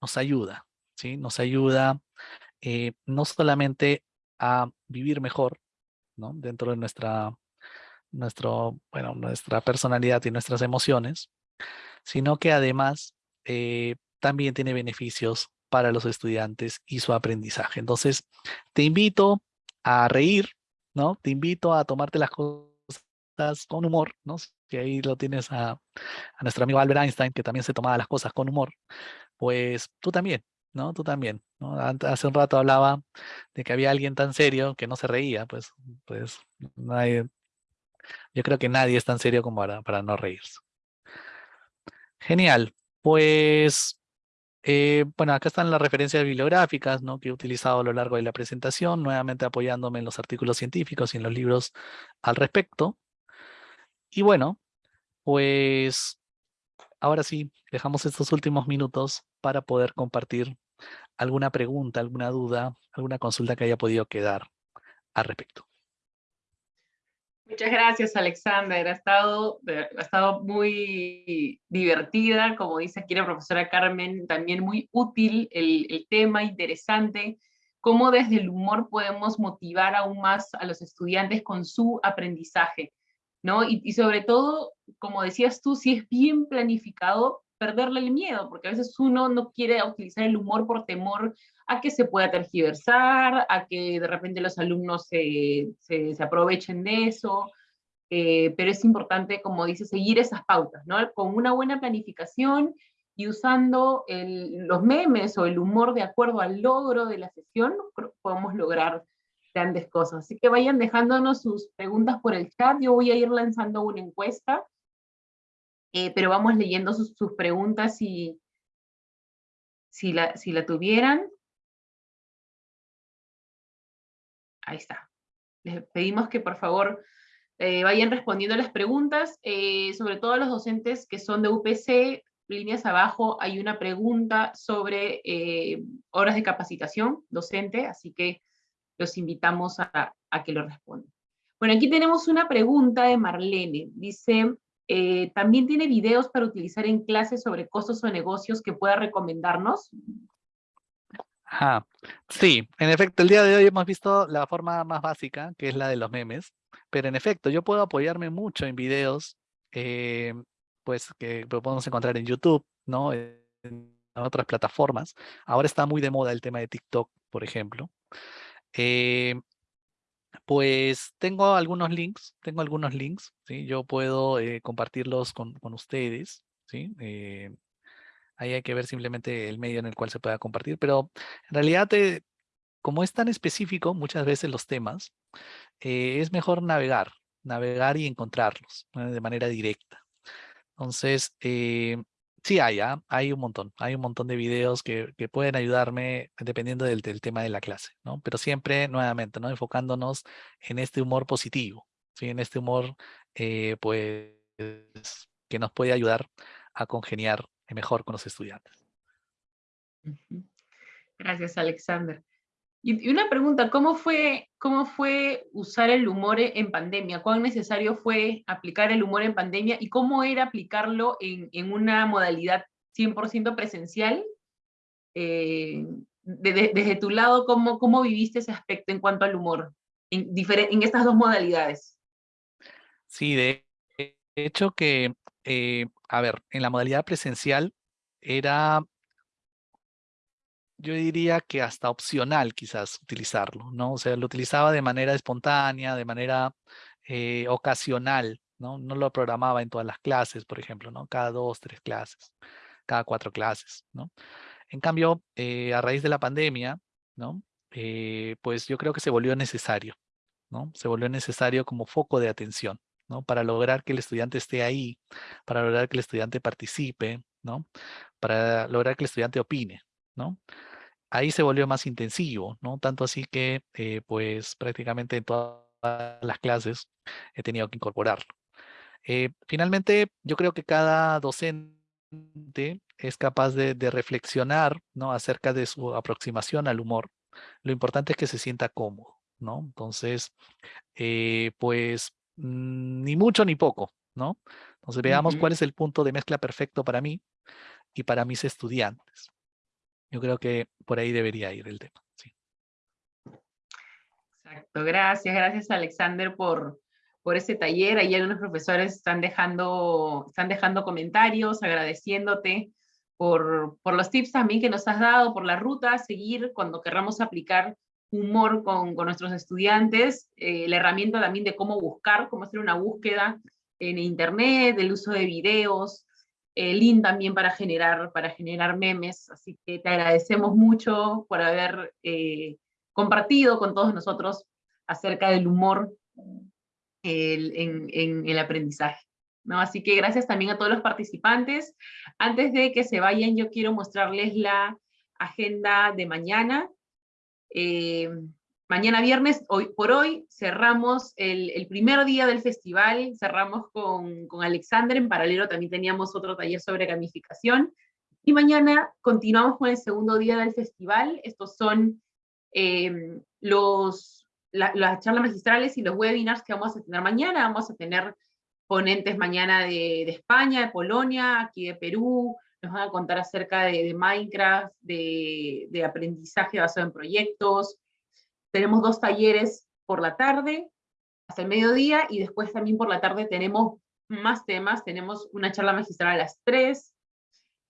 nos ayuda, ¿sí? Nos ayuda no solamente a vivir mejor, ¿no? Dentro de nuestra, nuestro, bueno, nuestra personalidad y nuestras emociones, sino que además también tiene beneficios para los estudiantes y su aprendizaje. Entonces, te invito a reír, ¿no? Te invito a tomarte las cosas con humor, ¿no? Que ahí lo tienes a nuestro amigo Albert Einstein, que también se tomaba las cosas con humor, pues tú también, ¿no? Tú también. Hace un rato hablaba de que había alguien tan serio que no se reía, pues, pues nadie, yo creo que nadie es tan serio como para, para no reírse. Genial. Pues, eh, bueno, acá están las referencias bibliográficas ¿no? que he utilizado a lo largo de la presentación, nuevamente apoyándome en los artículos científicos y en los libros al respecto. Y bueno, pues ahora sí, dejamos estos últimos minutos para poder compartir alguna pregunta, alguna duda, alguna consulta que haya podido quedar al respecto. Muchas gracias, Alexander. Ha estado, ha estado muy divertida, como dice aquí la profesora Carmen, también muy útil el, el tema, interesante, cómo desde el humor podemos motivar aún más a los estudiantes con su aprendizaje. ¿no? Y, sobre todo, como decías tú, si es bien planificado, perderle el miedo, porque a veces uno no quiere utilizar el humor por temor a que se pueda tergiversar, a que de repente los alumnos se, se, aprovechen de eso, eh, pero es importante, como dice, seguir esas pautas, ¿no? Con una buena planificación y usando los memes o el humor de acuerdo al logro de la sesión, podemos lograr grandes cosas. Así que vayan dejándonos sus preguntas por el chat. Yo voy a ir lanzando una encuesta, eh, pero vamos leyendo sus, preguntas si, si, la, si la tuvieran. Ahí está. Les pedimos que por favor eh, vayan respondiendo las preguntas, eh, sobre todo los docentes que son de UPC, líneas abajo hay una pregunta sobre horas de capacitación docente, así que los invitamos a, que lo respondan. Bueno, aquí tenemos una pregunta de Marlene. Dice, eh, ¿también tiene videos para utilizar en clases sobre costos o negocios que pueda recomendarnos? Ajá. Sí, en efecto, el día de hoy hemos visto la forma más básica, que es la de los memes, pero en efecto, yo puedo apoyarme mucho en videos, eh, pues que podemos encontrar en YouTube, ¿no? En otras plataformas. Ahora está muy de moda el tema de TikTok, por ejemplo. Eh, pues tengo algunos links, tengo algunos links, ¿sí? Yo puedo eh, compartirlos con, con, ustedes, ¿sí? Eh, ahí hay que ver simplemente el medio en el cual se pueda compartir, pero en realidad, como es tan específico muchas veces los temas, es mejor navegar, navegar y encontrarlos de manera directa. Entonces, Sí hay, ¿ah? hay un montón, hay un montón de videos que, pueden ayudarme dependiendo del, tema de la clase, ¿no? Pero siempre, nuevamente, ¿no? Enfocándonos en este humor positivo. En este humor, eh, pues, que nos puede ayudar a congeniar mejor con los estudiantes. Gracias, Alexander. Y, una pregunta, ¿cómo fue, ¿cómo fue usar el humor en pandemia? ¿Cuán necesario fue aplicar el humor en pandemia? ¿Y cómo era aplicarlo en, en una modalidad 100% presencial? Eh, desde tu lado, ¿cómo, ¿cómo viviste ese aspecto en cuanto al humor en, en estas dos modalidades? Sí, de hecho que, eh, a ver, en la modalidad presencial era yo diría que hasta opcional quizás utilizarlo, ¿no? O sea, lo utilizaba de manera espontánea, de manera eh, ocasional, ¿no? No lo programaba en todas las clases, por ejemplo, ¿no? Cada dos, tres clases, cada cuatro clases, ¿no? En cambio, eh, a raíz de la pandemia, ¿no? Eh, pues yo creo que se volvió necesario, ¿no? Se volvió necesario como foco de atención, ¿no? Para lograr que el estudiante esté ahí, para lograr que el estudiante participe, ¿no? Para lograr que el estudiante opine, ¿no? ahí se volvió más intensivo, ¿no? Tanto así que, eh, pues, prácticamente en todas las clases he tenido que incorporarlo. Eh, finalmente, yo creo que cada docente es capaz de, reflexionar, ¿no? Acerca de su aproximación al humor. Lo importante es que se sienta cómodo, ¿no? Entonces, eh, pues, mm, ni mucho ni poco, ¿no? Entonces, veamos cuál es el punto de mezcla perfecto para mí y para mis estudiantes. Yo creo que por ahí debería ir el tema. Exacto, gracias, gracias Alexander por, por ese taller. Ahí algunos profesores están dejando, están dejando comentarios, agradeciéndote por, por los tips también que nos has dado, por la ruta a seguir cuando querramos aplicar humor con, con nuestros estudiantes, eh, la herramienta también de cómo buscar, cómo hacer una búsqueda en internet, el uso de videos, el link también para generar, para generar memes, así que te agradecemos mucho por haber eh, compartido con todos nosotros acerca del humor en, el aprendizaje. ¿no? Así que gracias también a todos los participantes. Antes de que se vayan, yo quiero mostrarles la agenda de mañana. Eh, mañana viernes, hoy por hoy, cerramos el, primer día del festival, cerramos con, con Alexander, en paralelo también teníamos otro taller sobre gamificación, y mañana continuamos con el segundo día del festival, estos son eh, los, las charlas magistrales y los webinars que vamos a tener mañana, vamos a tener ponentes mañana de, de España, de Polonia, aquí de Perú, nos van a contar acerca de, de Minecraft, de, de, aprendizaje basado en proyectos. Tenemos dos talleres por la tarde, hasta el mediodía, y después también por la tarde tenemos más temas. Tenemos una charla magistral a las 3,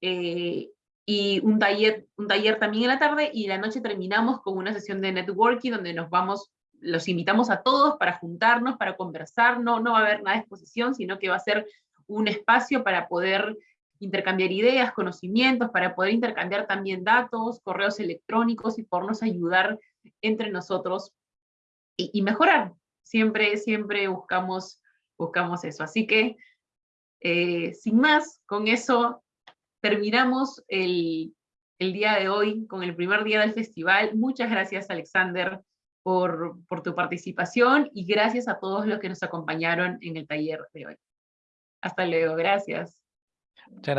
eh, y un taller, un taller también en la tarde, y la noche terminamos con una sesión de networking donde nos vamos, los invitamos a todos para juntarnos, para conversar, no, no va a haber nada de exposición, sino que va a ser un espacio para poder intercambiar ideas, conocimientos, para poder intercambiar también datos, correos electrónicos y podernos ayudar entre nosotros y, mejorar. Siempre, siempre buscamos, buscamos eso. Así que, eh, sin más, con eso terminamos el, el, día de hoy con el primer día del festival. Muchas gracias, Alexander, por, por tu participación y gracias a todos los que nos acompañaron en el taller de hoy. Hasta luego, gracias. Muchas gracias.